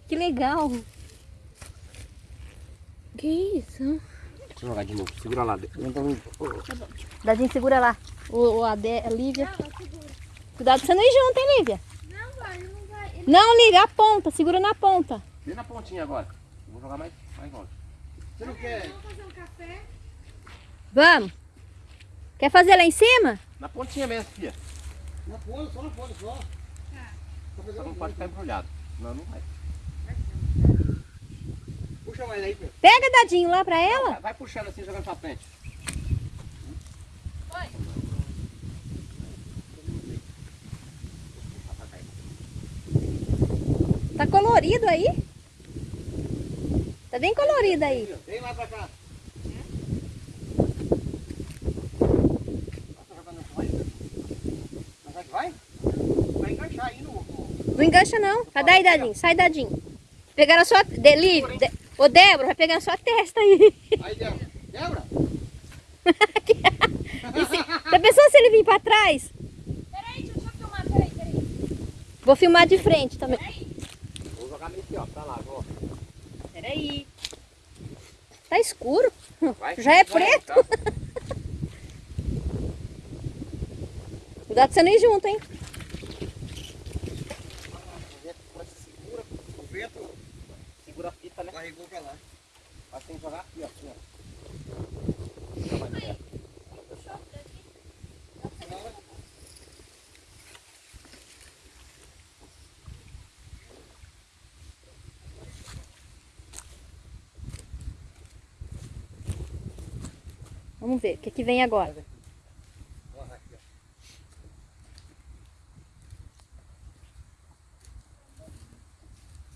Que legal. Que isso? Deixa eu jogar de novo. Segura lá. Dadinho, segura lá. O, o Ade, a Lívia. Cuidado você não ir junto, hein, Lívia? Não, vai, não vai. Não, Lívia, a ponta. Segura na ponta. Vem na pontinha agora. Eu vou jogar mais, mais longe. Você não quer? vai fazer um café. Vamos. Quer fazer lá em cima? Na pontinha mesmo, filha. Na ponta, só na ponta, só. Só não pode ficar embrulhado. Não, não vai. Puxa mais aí, Pedro. Pega, Dadinho, lá pra ela. Vai puxando assim, jogando pra frente. Tá colorido aí? Tá bem colorido aí. Vem lá pra cá. Tá vai? Mas vai que vai? Vai encaixar aí no... Não engancha não. Sai daí, Dadinho. Sai, Dadinho. Pegar a sua... De, Lívia, de, ô, Débora, vai pegar a sua testa aí. Aí, Débora. Débora? Já pensou se ele vir pra trás? Peraí, deixa eu filmar. Peraí, peraí. Vou filmar de frente também. Vou jogar meio aqui, ó. Pra lá, ó. Peraí. Tá escuro. Vai. Já é Vai, preto. tá? Cuidado pra você não ir junto, hein? O vento Segura a fita, né? carregou pra lá. Mas tem que jogar aqui, ó. Aqui, ó. Vamos ver o que, que vem agora.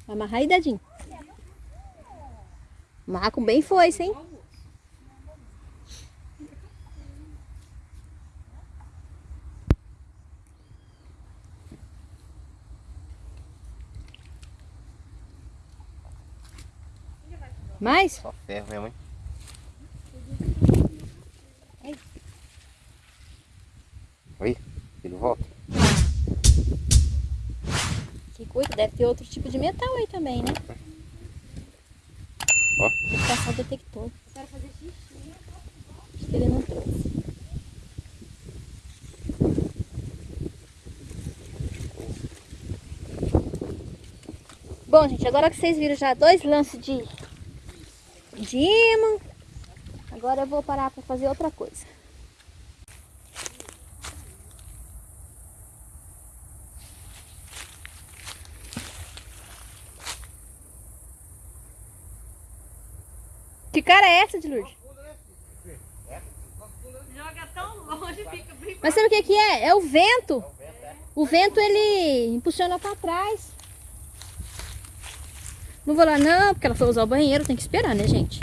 Amarrar aí, Dadinho. Amarrar com bem foice, hein? Mais? Só ferro mesmo, hein? Oi, ele volta. Que coisa, deve ter outro tipo de metal aí também, né? Passar o detector. Quero fazer xixi. Acho que ele não trouxe. Bom, gente, agora que vocês viram já dois lances de, de imã, agora eu vou parar para fazer outra coisa. Que cara é essa de Lourdes? Joga tão longe, fica bem Mas sabe o que que é? É o vento. O vento ele impulsiona para trás. Não vou lá não, porque ela foi usar o banheiro, tem que esperar, né, gente?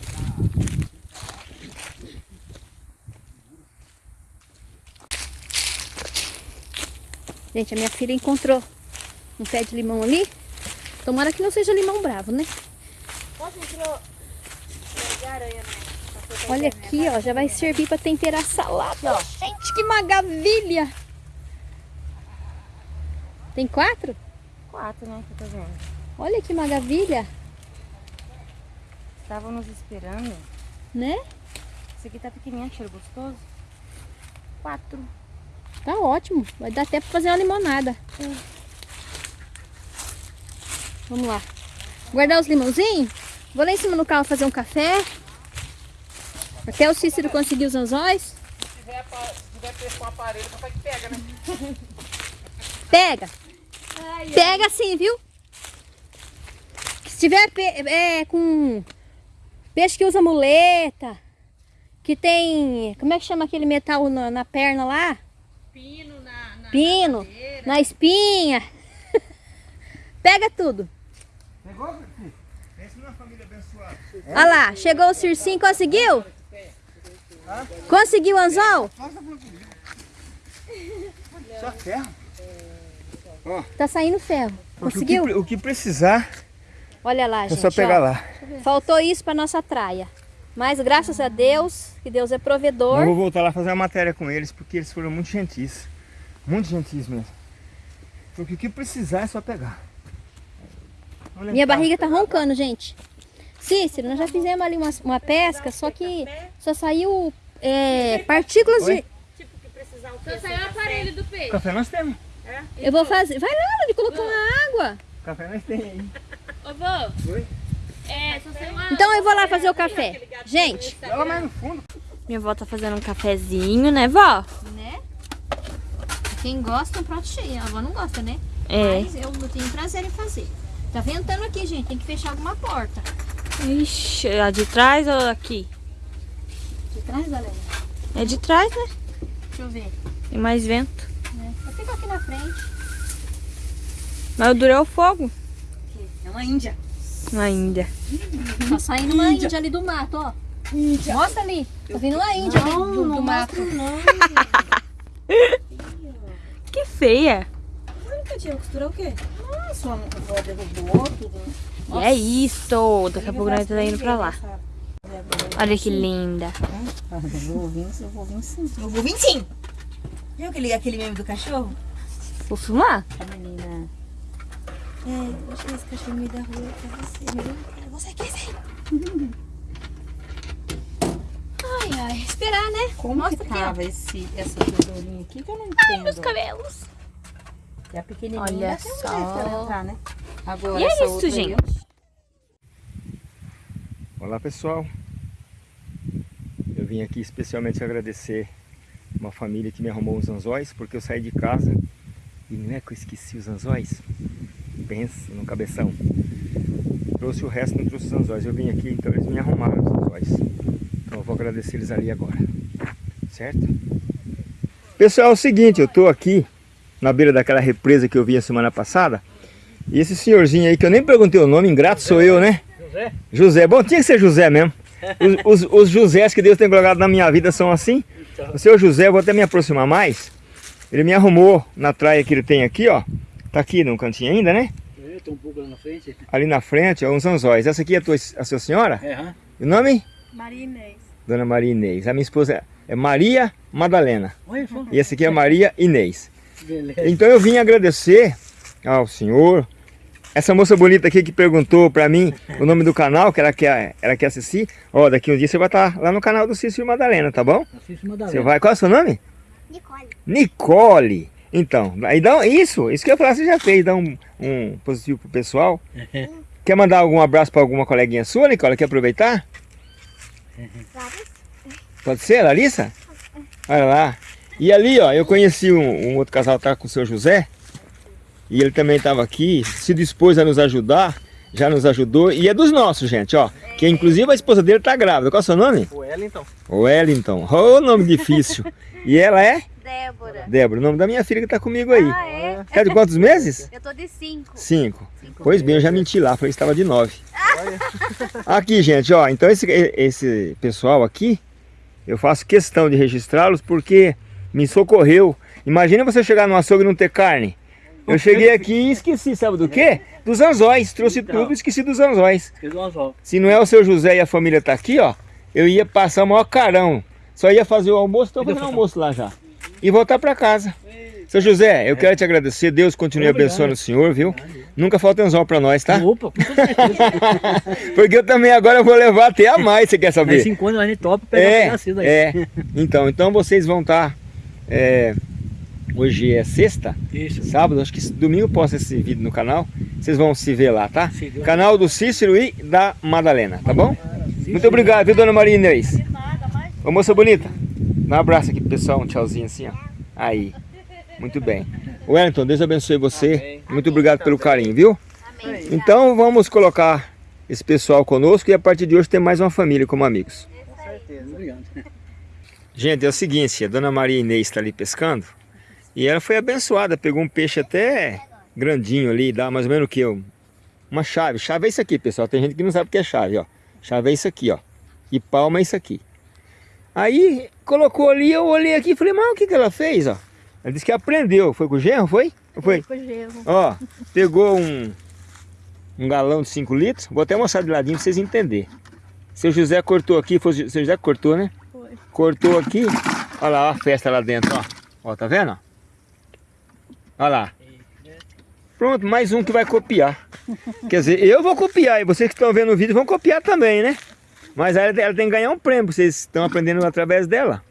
Gente, a minha filha encontrou um pé de limão ali. Tomara que não seja limão bravo, né? Nossa, entrou de aranha, né? Olha aqui, ó, já vai servir para temperar salada. ó. Gente, que maravilha! Tem quatro? Quatro, né, que eu tô vendo. Olha que maravilha, Estavam nos esperando. né? Esse aqui tá pequenininho, cheiro gostoso. Quatro. Tá ótimo. Vai dar até para fazer uma limonada. Vamos lá. Guardar os limãozinhos. Vou lá em cima no carro fazer um café. Até o Cícero conseguir os anzóis. Se tiver, se tiver peixe com aparelho, papai que pega, né? Pega. Pega sim, viu? Se tiver pe- é, com peixe que usa muleta, que tem, como é que chama aquele metal na, na perna lá? Pino na, na Pino, na espinha. Pega tudo. Pegou, abençoada. Olha lá, chegou o Circinho, conseguiu? Conseguiu o anzol? Só ferro. Tá saindo ferro. Conseguiu? O que, o que precisar, Olha lá, é gente. só pegar ó. lá. Faltou isso para nossa traia. Mas graças a Deus, que Deus é Eu provedor. vou voltar lá fazer uma matéria com eles, porque eles foram muito gentis. Muito gentis mesmo. Porque o que precisar é só pegar. Minha barriga tá roncando, gente. Cícero, nós já fizemos ali uma, uma pesca, só que só saiu é, partículas de... Oi? Tipo, que precisar o? Só saiu o aparelho do peixe. Café nós temos. Eu vou fazer... Vai lá, ele colocou uma água. Café nós temos aí. Ô, vô. Oi? É, só saiu uma... Então eu vou lá fazer o café. Gente, Joga mais no fundo. Minha avó tá fazendo um cafezinho, né, vó? né? Quem gosta, um prato cheio. A avó não gosta, né? É. Mas eu tenho prazer em fazer. Tá ventando aqui, gente. Tem que fechar alguma porta. Ixi, a de trás ou aqui? De trás, galera. É de trás, né? Deixa eu ver. Tem mais vento. Né? Vou ficar aqui na frente. Mas o duro é o fogo. É uma índia. Ainda. Tá saindo uma índia ali do mato, ó. Mostra ali. Tá vindo uma índia ali do, do mato. Que feia. Nunca tinha costura o quê? Nossa, a avó derrubou tudo. E é isso. Daqui a pouco nós tá indo pra lá. Olha que linda. Eu vou vir, eu vou vir sim. Eu vou vir sim. Viu aquele, aquele meme do cachorro? Vou filmar? A menina. É, que esse cachorro me da rua pra você. Meu, você quer ser? Ai, ai. Esperar, né? Como Mostra que aqui, tava esse, essa tesourinha aqui que eu não entendo. Meus cabelos. E a pequenininha Olha um só. entrar, né? Agora, E é isso, aí, gente. ó. Olá pessoal, eu vim aqui especialmente agradecer uma família que me arrumou uns anzóis, porque eu saí de casa e não é que eu esqueci os anzóis? Pensa no cabeção. Trouxe o resto, não trouxe os anzóis. Eu vim aqui, então eles me arrumaram os anzóis. Então eu vou agradecer eles ali agora, certo? Pessoal, é o seguinte, eu estou aqui na beira daquela represa que eu vi a semana passada e esse senhorzinho aí, que eu nem perguntei o nome, ingrato sou eu, né? José? José, bom, tinha que ser José mesmo. Os, os, os Josés que Deus tem colocado na minha vida são assim. O seu José, eu vou até me aproximar mais. Ele me arrumou na traia que ele tem aqui, ó. Tá aqui no cantinho ainda, né? Eu tô um pouco lá na frente. Ali na frente, ó, uns anzóis. Essa aqui é a, tua, a sua senhora? É, hã? E o nome? Maria Inês. Dona Maria Inês. A minha esposa é Maria Madalena. Só. E essa aqui é Maria Inês. Beleza. Então eu vim agradecer ao senhor, essa moça bonita aqui que perguntou pra mim o nome do canal, que ela quer, ela quer assistir. Ó, daqui um dia você vai estar lá no canal do Cícero Madalena, tá bom? Uma da Você vai, qual é o seu nome? Nicole. Nicole. Então, aí dá isso, isso que eu ia falar, você já fez, dá um, um positivo pro pessoal. Quer mandar algum abraço pra alguma coleguinha sua, Nicole? Quer aproveitar? Pode ser, Larissa? Olha lá. E ali, ó, eu conheci um, um outro casal, tá com o seu José. E ele também estava aqui, se dispôs a nos ajudar, já nos ajudou. E é dos nossos, gente, ó. Que inclusive a esposa dele tá grávida. Qual é o seu nome? O Wellington. Wellington. Ô, nome difícil. E ela é? Débora. Débora, o nome da minha filha que tá comigo aí. Ah, é? Quer de quantos meses? Eu tô de cinco. Cinco. Pois bem, eu já menti lá, falei que estava de nove. Aqui, gente, ó, então esse, esse pessoal aqui, eu faço questão de registrá-los porque me socorreu. Imagina você chegar no açougue e não ter carne. Eu cheguei aqui e esqueci, sabe do quê? Dos anzóis. Trouxe Então. tudo e esqueci dos anzóis. Se não é o seu José e a família tá aqui, ó, eu ia passar o maior carão. Só ia fazer o almoço, tô fazendo almoço lá já. E voltar pra casa. Seu José, eu quero te agradecer. Deus continue Obrigado. abençoando o senhor, viu? Nunca falta anzol pra nós, tá? Opa, com certeza. Porque eu também agora vou levar até a mais, você quer saber? se encontra lá no top pegar É, pegar cedo aí. é. Então, então vocês vão estar... hoje é sexta, Isso. sábado, acho que domingo eu posto esse vídeo no canal. Vocês vão se ver lá, tá? Deus- Canal do Cícero e da Madalena, tá bom? Muito obrigado, viu, dona Maria Inês? Ô, moça bonita, dá um abraço aqui pro pessoal, um tchauzinho assim, ó. Aí, muito bem. Wellington, Deus abençoe você. Muito obrigado pelo carinho, viu? Então, vamos colocar esse pessoal conosco e a partir de hoje ter mais uma família como amigos. Obrigado. Gente, é o seguinte, a dona Maria Inês está ali pescando e ela foi abençoada, pegou um peixe até grandinho ali, dá mais ou menos o que? Uma chave. Chave é isso aqui, pessoal. Tem gente que não sabe o que é chave, ó. Chave é isso aqui, ó. E palma é isso aqui. Aí colocou ali, eu olhei aqui e falei, mas o que, que ela fez, ó? Ela disse que aprendeu. Foi com o genro, foi? Foi? Foi gelo. Ó, pegou um, um galão de 5 litros. Vou até mostrar de ladinho pra vocês entenderem. Seu José cortou aqui, foi o seu José cortou, né? Foi. Cortou aqui. Olha lá, ó a festa lá dentro, ó. Ó, tá vendo? Olha lá. Pronto, mais um que vai copiar. Quer dizer, eu vou copiar e vocês que estão vendo o vídeo vão copiar também, né? Mas ela, ela tem que ganhar um prêmio, vocês estão aprendendo através dela.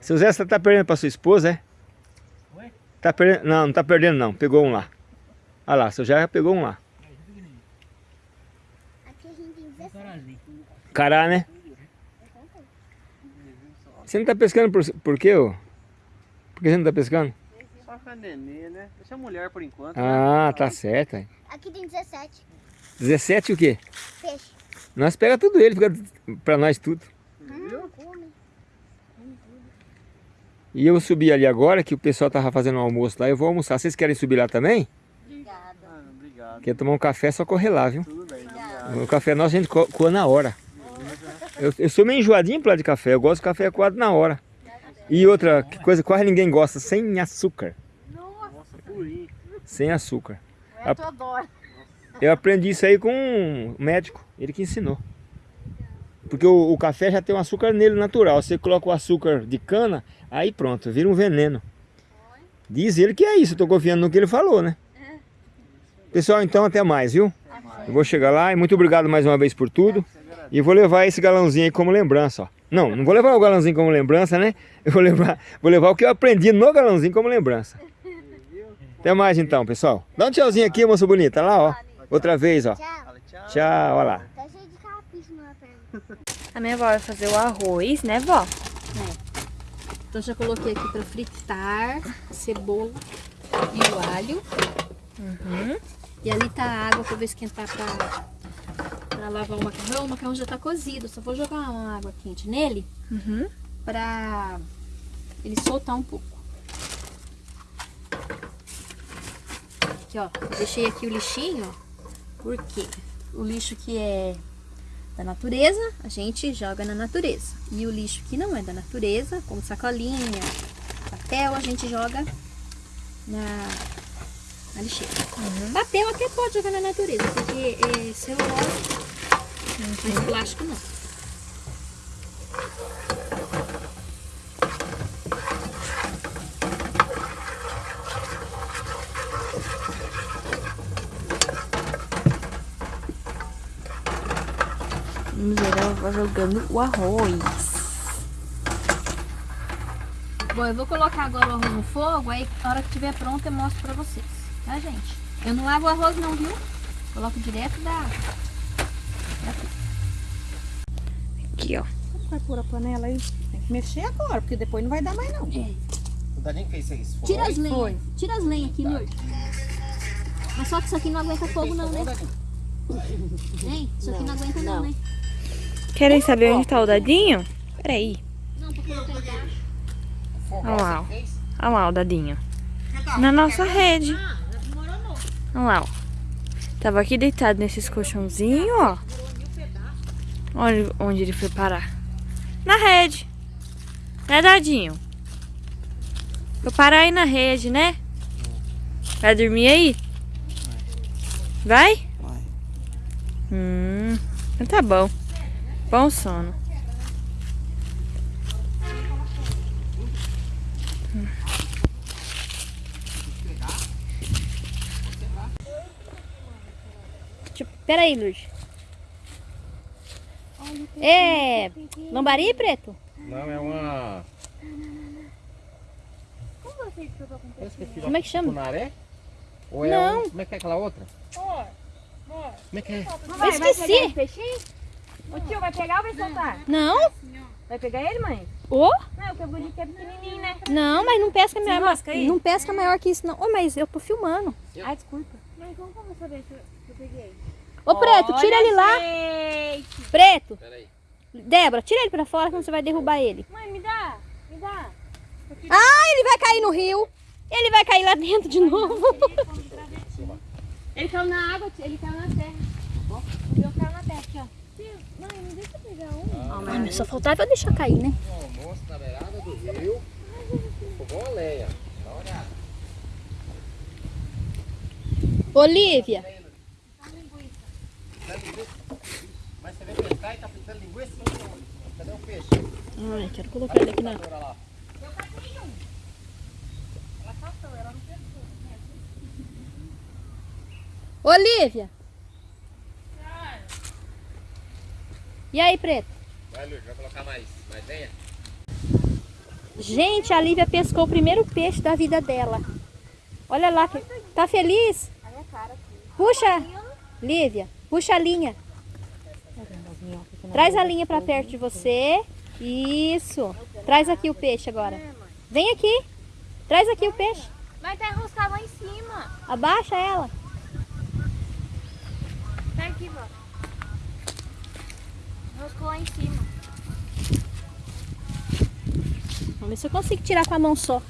Seu Zé, você tá perdendo pra sua esposa, é? Oi? Tá perdendo? Não, não tá perdendo não. Pegou um lá. Olha lá, seu Zé já pegou um lá. Aqui a gente tem 17. Cará, né? Você não tá pescando por, por quê, ô? Por que você não tá pescando? Só com a nenê, né? Deixa a mulher por enquanto. Ah, tá certo. Aqui tem 17 17 o quê? peixes. Nós pega tudo ele, fica pra nós tudo. Hum, come. E eu subi ali agora, que o pessoal tava fazendo um almoço lá, eu vou almoçar. Vocês querem subir lá também? Obrigada. Ah, obrigado. Quer tomar um café, é só correr lá, viu? Tudo bem. O café nosso a gente co- coa na hora. Eu, eu sou meio enjoadinho lá de café, eu gosto de café coado na hora. E outra coisa que quase ninguém gosta, sem açúcar. Purinho. Sem açúcar. Eu tô adoro. Eu aprendi isso aí com um médico, ele que ensinou. Porque o, o café já tem um açúcar nele natural. Você coloca o açúcar de cana, aí pronto, vira um veneno. Diz ele que é isso, eu tô confiando no que ele falou, né? Pessoal, então até mais, viu? Eu vou chegar lá e muito obrigado mais uma vez por tudo. E vou levar esse galãozinho aí como lembrança, ó. Não, não vou levar o galãozinho como lembrança, né? Eu vou levar, vou levar o que eu aprendi no galãozinho como lembrança. Até mais então, pessoal. Dá um tchauzinho aqui, moça bonita. Olha lá, ó. Outra vez, ó. Tchau. Olha lá. Tá cheio de capricho na perna. A minha avó vai fazer o arroz, né, vó? Então já coloquei aqui pra fritar cebola e o alho. Uhum. E ali tá a água que eu vou esquentar pra, pra lavar o macarrão. O macarrão já tá cozido. Só vou jogar uma água quente nele Uhum. pra ele soltar um pouco. Aqui, ó. Deixei aqui o lixinho, ó. Por quê? O lixo que é da natureza, a gente joga na natureza. E o lixo que não é da natureza, como sacolinha, papel, a gente joga na, na lixeira. Papel até pode jogar na natureza, porque é celulose, mas plástico não. Vamos vai jogando o arroz. Bom, eu vou colocar agora o arroz no fogo, aí na hora que estiver pronto eu mostro pra vocês, tá gente? Eu não lavo o arroz não, viu? Coloco direto da... Aqui, ó. Vai pôr a panela aí. Tem que mexer agora, porque depois não vai dar mais não. O Dadinho fez isso. Foi? Tira as lenhas, Foi. tira as lenhas aqui, Lourdes. Mas só que isso aqui não aguenta fogo não, né? Hein? Isso aqui não aguenta não, né? Querem saber onde tá o dadinho? Peraí. Não, pra colocar embaixo. Olha lá, ó. Olha lá o dadinho. Na nossa rede. Olha lá, ó. Tava aqui deitado nesses colchãozinhos, ó. Olha onde ele foi parar. Na rede. Né, dadinho? Vou parar aí na rede, né? Vai dormir aí? Vai? Vai. Hum, então tá bom. Bom sono. Pera aí, Lourdes. É. Lambari, preto? Não, é uma. Como é que chama? Cunaré? Ou é Não. um- Como é que é aquela outra? Como é que é? Eu esqueci. peixinho? O tio vai pegar ou vai soltar? Não? Vai pegar ele, mãe? Ô? Não, o que eu bonito é pequenininho, né? Não, mas não pesca maior. Não pesca maior que isso, não. Ô, mas eu tô filmando. Ai, desculpa. Mas como que eu vou saber se eu, se eu peguei? Ô, preto, tira ele lá. Gente. Preto. Peraí. Débora, tira ele pra fora, senão você vai derrubar ele. Mãe, me dá. Me dá. Ah, ele vai cair no rio. Ele vai cair lá dentro de novo. Ele caiu na água, ele caiu na terra. Eu caiu na terra aqui, ó. Mãe, não deixa eu pegar um. Ah, mas só faltava eu deixar cair, né? Um almoço na beirada do rio. A lenha. Dá uma olhada. Olivia. Mas você vem pescar e tá fritando linguiça? Cadê o peixe? Ai, quero colocar ele aqui na... Lá. Olivia. E aí, preto? Vai, Lourdes, vai colocar mais, mais lenha? Gente, a Lívia pescou o primeiro peixe da vida dela. Olha lá, que- tá feliz? Puxa, Lívia, puxa a linha. Traz a linha pra perto de você. Isso. Traz aqui o peixe agora. Vem aqui. Traz aqui o peixe. Mas tá enroscado lá em cima. Abaixa ela. Tá aqui, vó. Enroscou lá em cima. Vamos ver se eu consigo tirar com a mão só.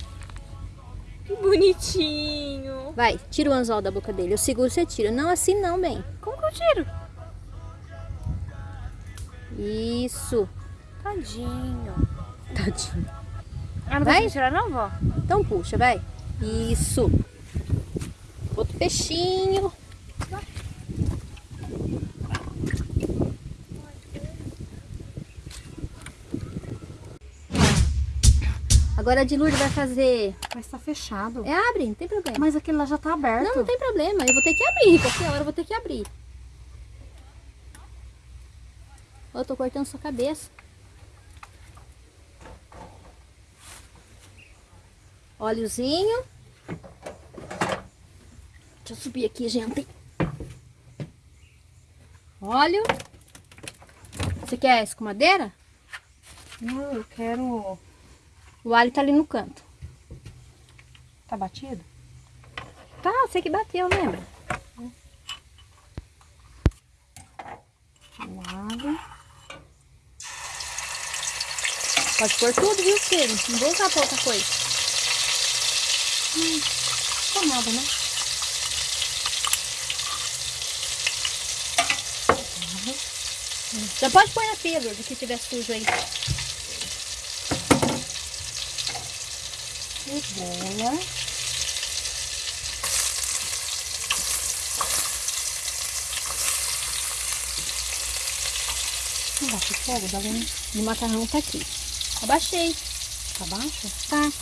Que bonitinho. Vai, tira o anzol da boca dele. Eu seguro, você tira. Não assim não, bem. Como que eu tiro? Isso. Tadinho. Tadinho. Ah, não Vai? vai tirar não, vó? Então puxa, vai. Isso. Outro peixinho. Agora a de Lourdes vai fazer... Mas tá fechado. É, abre, não tem problema. Mas aquele lá já tá aberto. Não, não tem problema. Eu vou ter que abrir. Qualquer hora eu vou ter que abrir. Ó, Eu tô cortando sua cabeça. Óleozinho. Deixa eu subir aqui, gente. Óleo. Você quer escumadeira? Não, eu quero... O alho tá ali no canto. Tá batido? Tá, você que bateu, lembra? O alho. Pode pôr tudo, viu, filho? Não vou usar pra outra coisa. Não nada, né? Já pode pôr na pia, do que tiver sujo aí. Cebola. Não bate fogo? E o macarrão tá aqui. Abaixei. Tá baixo? Tá.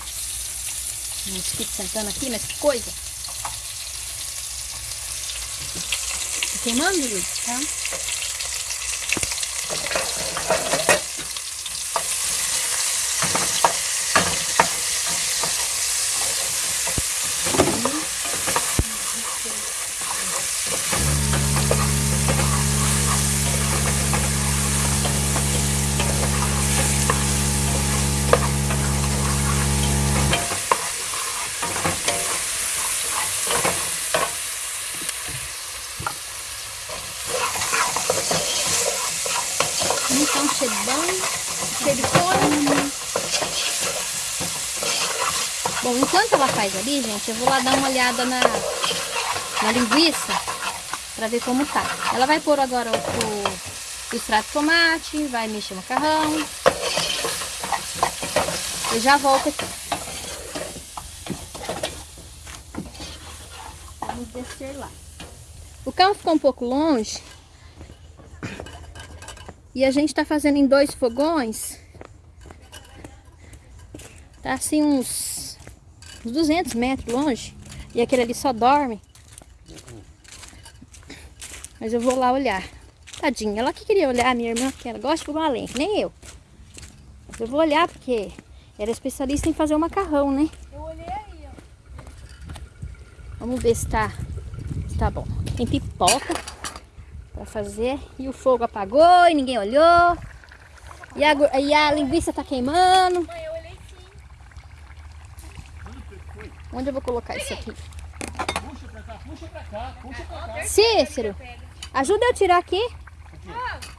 Um mosquito sentando aqui, mas que coisa. Tá queimando, Luiz? Tá. aqui, gente, eu vou lá dar uma olhada na, na linguiça para ver como tá. Ela vai pôr agora o, o extrato de tomate, vai mexer o macarrão. Eu já volto aqui. Vamos descer lá. O carro ficou um pouco longe. E a gente tá fazendo em dois fogões. Tá assim uns uns 200 metros longe. E aquele ali só dorme. Mas eu vou lá olhar. Tadinha, ela que queria olhar, a minha irmã, que ela gosta de lenha, que nem eu. Mas eu vou olhar porque ela é especialista em fazer o macarrão, né? Eu olhei aí, ó. Vamos ver se tá, se tá bom. Tem pipoca pra fazer. E o fogo apagou e ninguém olhou. E a, e a linguiça tá queimando. Mãe, eu olhei sim. Onde eu vou colocar isso aqui? Puxa pra cá, puxa pra cá, puxa pra cá. Cícero, ajuda eu a tirar aqui.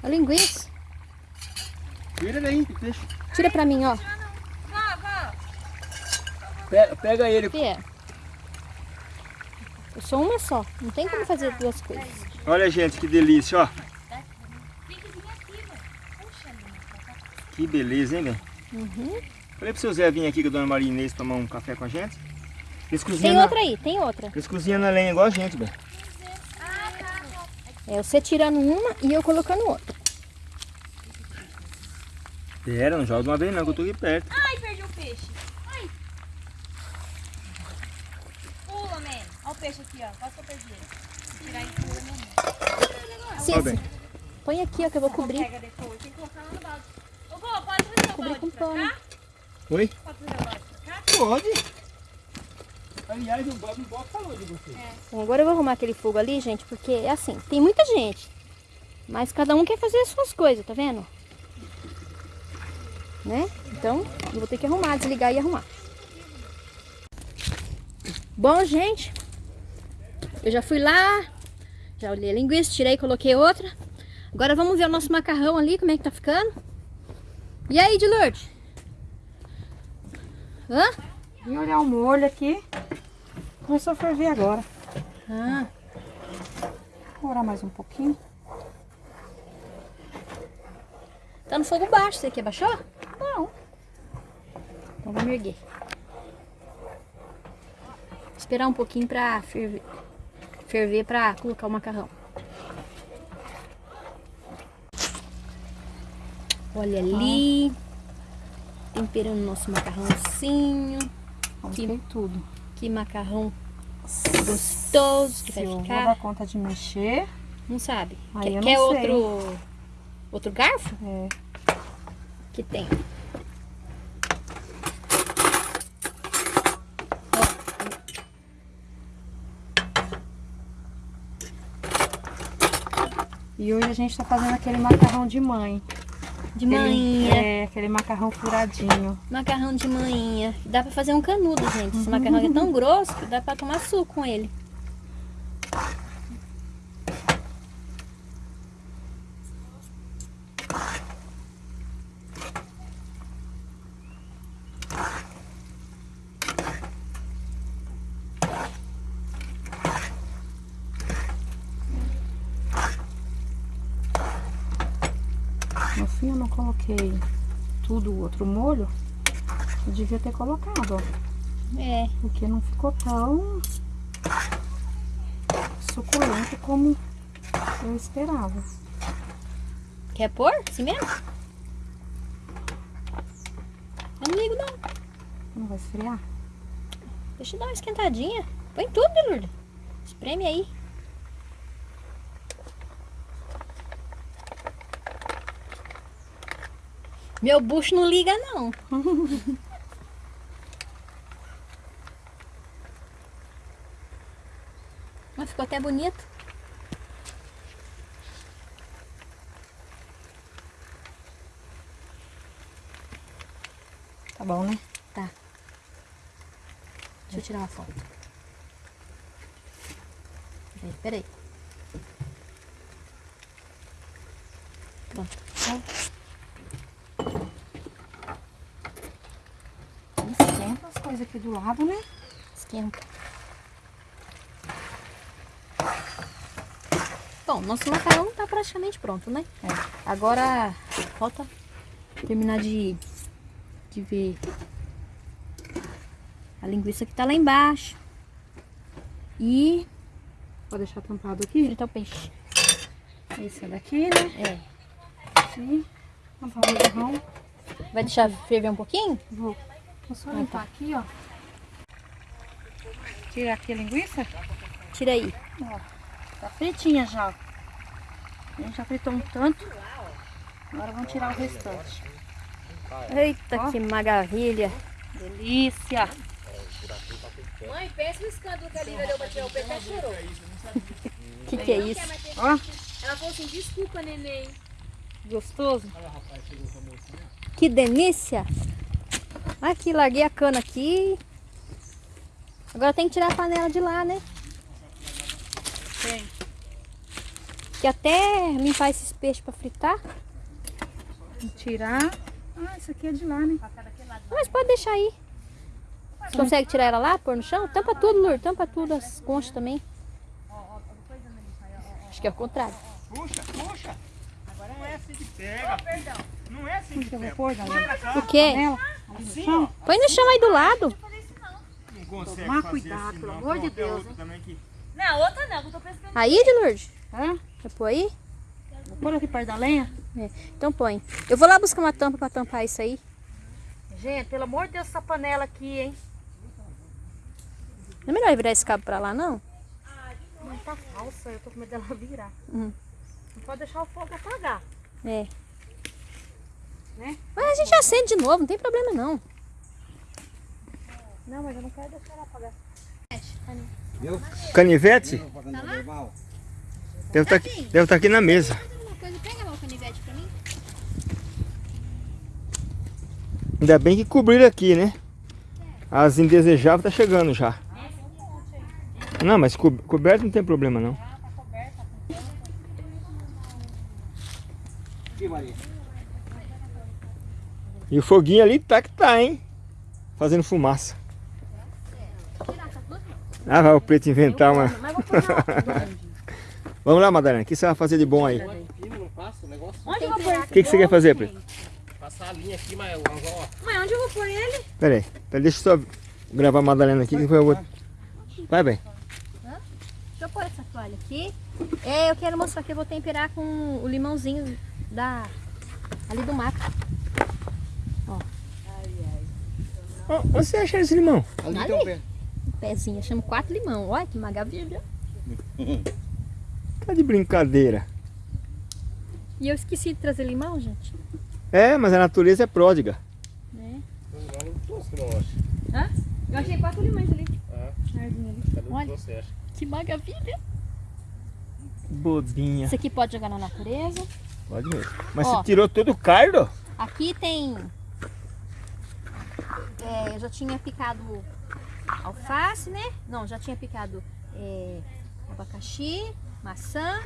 A linguiça. Tira daí, deixa. Tira pra mim, ó. Pega, pega ele. Que é? Eu sou uma só. Não tem como fazer duas coisas. Olha, gente, que delícia, ó. Que beleza, hein, velho? Uhum. Falei pro seu Zé vir aqui com a dona Maria Inês tomar um café com a gente. Eles cozinham, Tem na, outra aí, tem outra. eles cozinham na lenha igual a gente, velho. É você tirando uma e eu colocando outra. Pera, não joga de uma vez não, que eu tô aqui perto. Ai, perdi o peixe. Ai. Pula, man. Olha o peixe aqui, ó. Quase que eu perdi ele. Vou Tirar ele pula, meu amor. Cícero, põe aqui, ó, que eu vou cobrir. Pega depois. Tem que colocar lá no balde. Ô, pode trazer o balde pra cá? Oi? Pode trazer o balde pra cá? Pode. Aliás, o Bob, Bob falou de você. Bom, agora eu vou arrumar aquele fogo ali, gente, porque é assim, tem muita gente. Mas cada um quer fazer as suas coisas, tá vendo? Né? Então, eu vou ter que arrumar, desligar e arrumar. Bom, gente, eu já fui lá, já olhei a linguiça, tirei coloquei outra. Agora vamos ver o nosso macarrão ali, como é que tá ficando. E aí, de Lourdes? Hã? Vim olhar o molho aqui. Começou a ferver agora. Ah, Vou orar mais um pouquinho. tá no fogo baixo, você quer baixar? Não. Então vamos erguer. Esperar um pouquinho pra ferver, ferver pra colocar o macarrão. Olha ali. Temperando nosso macarrãozinho. Que- tudo. Que macarrão gostoso que Se vai ficar. dar conta de mexer. Não sabe? Aí quer eu não quer sei. outro, outro garfo? É. Que tem. E hoje a gente tá fazendo aquele macarrão de mãe. De manhã. É, aquele macarrão furadinho. Macarrão de manhã. Dá pra fazer um canudo, gente. Esse macarrão é tão grosso que dá pra tomar suco com ele. No fim eu não coloquei tudo o outro molho. Eu devia ter colocado, ó. É. Porque não ficou tão suculento como eu esperava. Quer pôr? Assim mesmo? Eu não ligo não. Não vai esfriar? Deixa eu dar uma esquentadinha. Põe tudo, Lourdes. Espreme aí. Meu bucho não liga não. ficou até bonito. Tá bom, né? Tá. Deixa eu tirar uma foto. Peraí, peraí. Pronto. Esquenta as coisas aqui do lado, né? Esquenta. Nosso macarrão tá praticamente pronto, né? É. Agora falta terminar de, de ver a linguiça que tá lá embaixo. E Pode deixar tampado aqui. Fritar o peixe. Esse é daqui, né? É. Sim. Tampar o borrão. Vai deixar ferver um pouquinho? Vou. Vou só limpar aqui, ó. Tirar aqui a linguiça. Tira aí. Ó, tá fritinha já. A gente já fritou um tanto. Agora vamos tirar o restante. Eita, Ó. que maravilha. Delícia. Mãe, pensa no escândalo que a Lívia deu pra tirar o peixe, ela chorou. Que que é isso? Ó, Ela falou assim, desculpa, neném. gostoso. Que delícia. Aqui, larguei a cana aqui. Agora tem que tirar a panela de lá, né? Tem. Que até limpar esses peixes pra fritar. Vamos tirar. Ah, isso aqui é de lá, né? Mas pode deixar aí. Você consegue tirar ela lá, pôr no chão? Tampa tudo, Lur. Tampa tudo, as conchas também. Acho que é o contrário. Puxa, puxa. Não é assim que pega. Não é assim que Eu vou pega. O quê? Põe no chão aí do lado. Não consegue Tomar fazer cuidado, assim, pelo amor de Deus, outro também que- Não, outra não, eu tô pescando. Aí, de Lourdes? Hã? Vai pôr aí? Vou pôr aqui perto da lenha. Então põe. Eu vou lá buscar uma tampa pra tampar isso aí. Gente, pelo amor de Deus, essa panela aqui, hein? Não é melhor virar esse cabo pra lá, não? Não tá falsa, eu tô com medo dela virar. Uhum. Não pode deixar o fogo apagar. É. Né? Mas a gente acende de novo, não tem problema não. Não, mas eu não quero deixar ela apagar. Canivete? Tá Deve estar aqui, deve tá aqui na mesa. Ainda bem que cobriram aqui, né? As indesejáveis tá chegando já. Não, mas co coberto não tem problema não. E o foguinho ali tá que tá, hein? Fazendo fumaça. Ah, vai o preto inventar uma. Mas vou pôr na Vamos lá, Madalena. O que você vai fazer de bom aí? O. Onde eu vou pôr? O que, que você quer fazer, preto? Passar a linha aqui, mas ó, Mãe, onde eu vou pôr ele? Pera aí. Pera, deixa eu só gravar a Madalena aqui, que depois eu vou... Vai bem. Deixa eu pôr essa toalha aqui. É, eu quero mostrar que eu vou temperar com o limãozinho da ali do mato. Ó, Onde você acha esse limão? Ali Ali? tem um pé. Um pezinho, eu chamo quatro limão. Olha que maravilha. Tá de brincadeira. E eu esqueci de trazer limão, gente. É, mas a natureza é pródiga. Hã? Eu achei quatro limões ali. Ah. Ali. Cadê o Olha. que você acha? Que maravilha. Bodinha. Esse aqui pode jogar na natureza. Pode mesmo. Mas Ó. você tirou todo o cardo? Aqui tem. é, eu já tinha picado alface, né? Não, já tinha picado é, abacaxi, maçã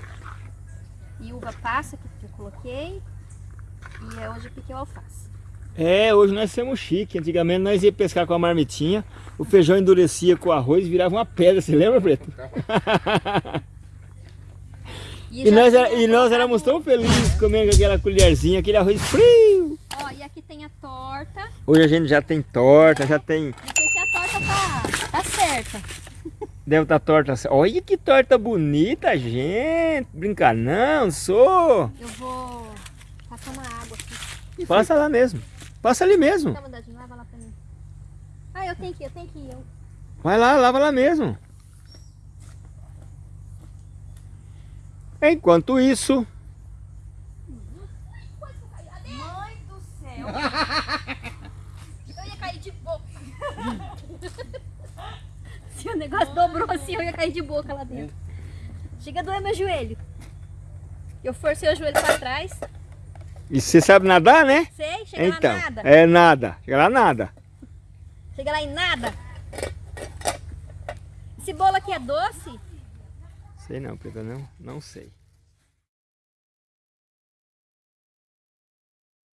e uva passa que eu coloquei. E é hoje eu piquei o alface. É, hoje nós somos chique. Antigamente nós ia pescar com a marmitinha, o feijão endurecia com o arroz e virava uma pedra, você lembra, Preto? E já nós, era- e nós éramos tão felizes comendo com aquela colherzinha, aquele arroz frio. Ó, e aqui tem a torta. Hoje a gente já tem torta, já tem. Não sei se a torta tá, tá certa. Deve estar torta. Olha que torta bonita, gente. Brincar não, sou. Eu vou passar uma água aqui. Passa lá mesmo. Passa ali mesmo. Lava lá pra mim. Ah, eu tenho que ir, eu tenho que ir. Eu... Vai lá, lava lá mesmo. Enquanto isso, Mãe do céu! eu ia cair de boca. O negócio dobrou assim, eu ia cair de boca lá dentro. Chega a doer meu joelho. Eu forcei o joelho pra trás. e você sabe nadar, né? Sei, chega Então, lá nada. é nada. Chega lá nada. Chega lá em nada. Esse bolo aqui é doce? Sei não, Pedro, não, não sei.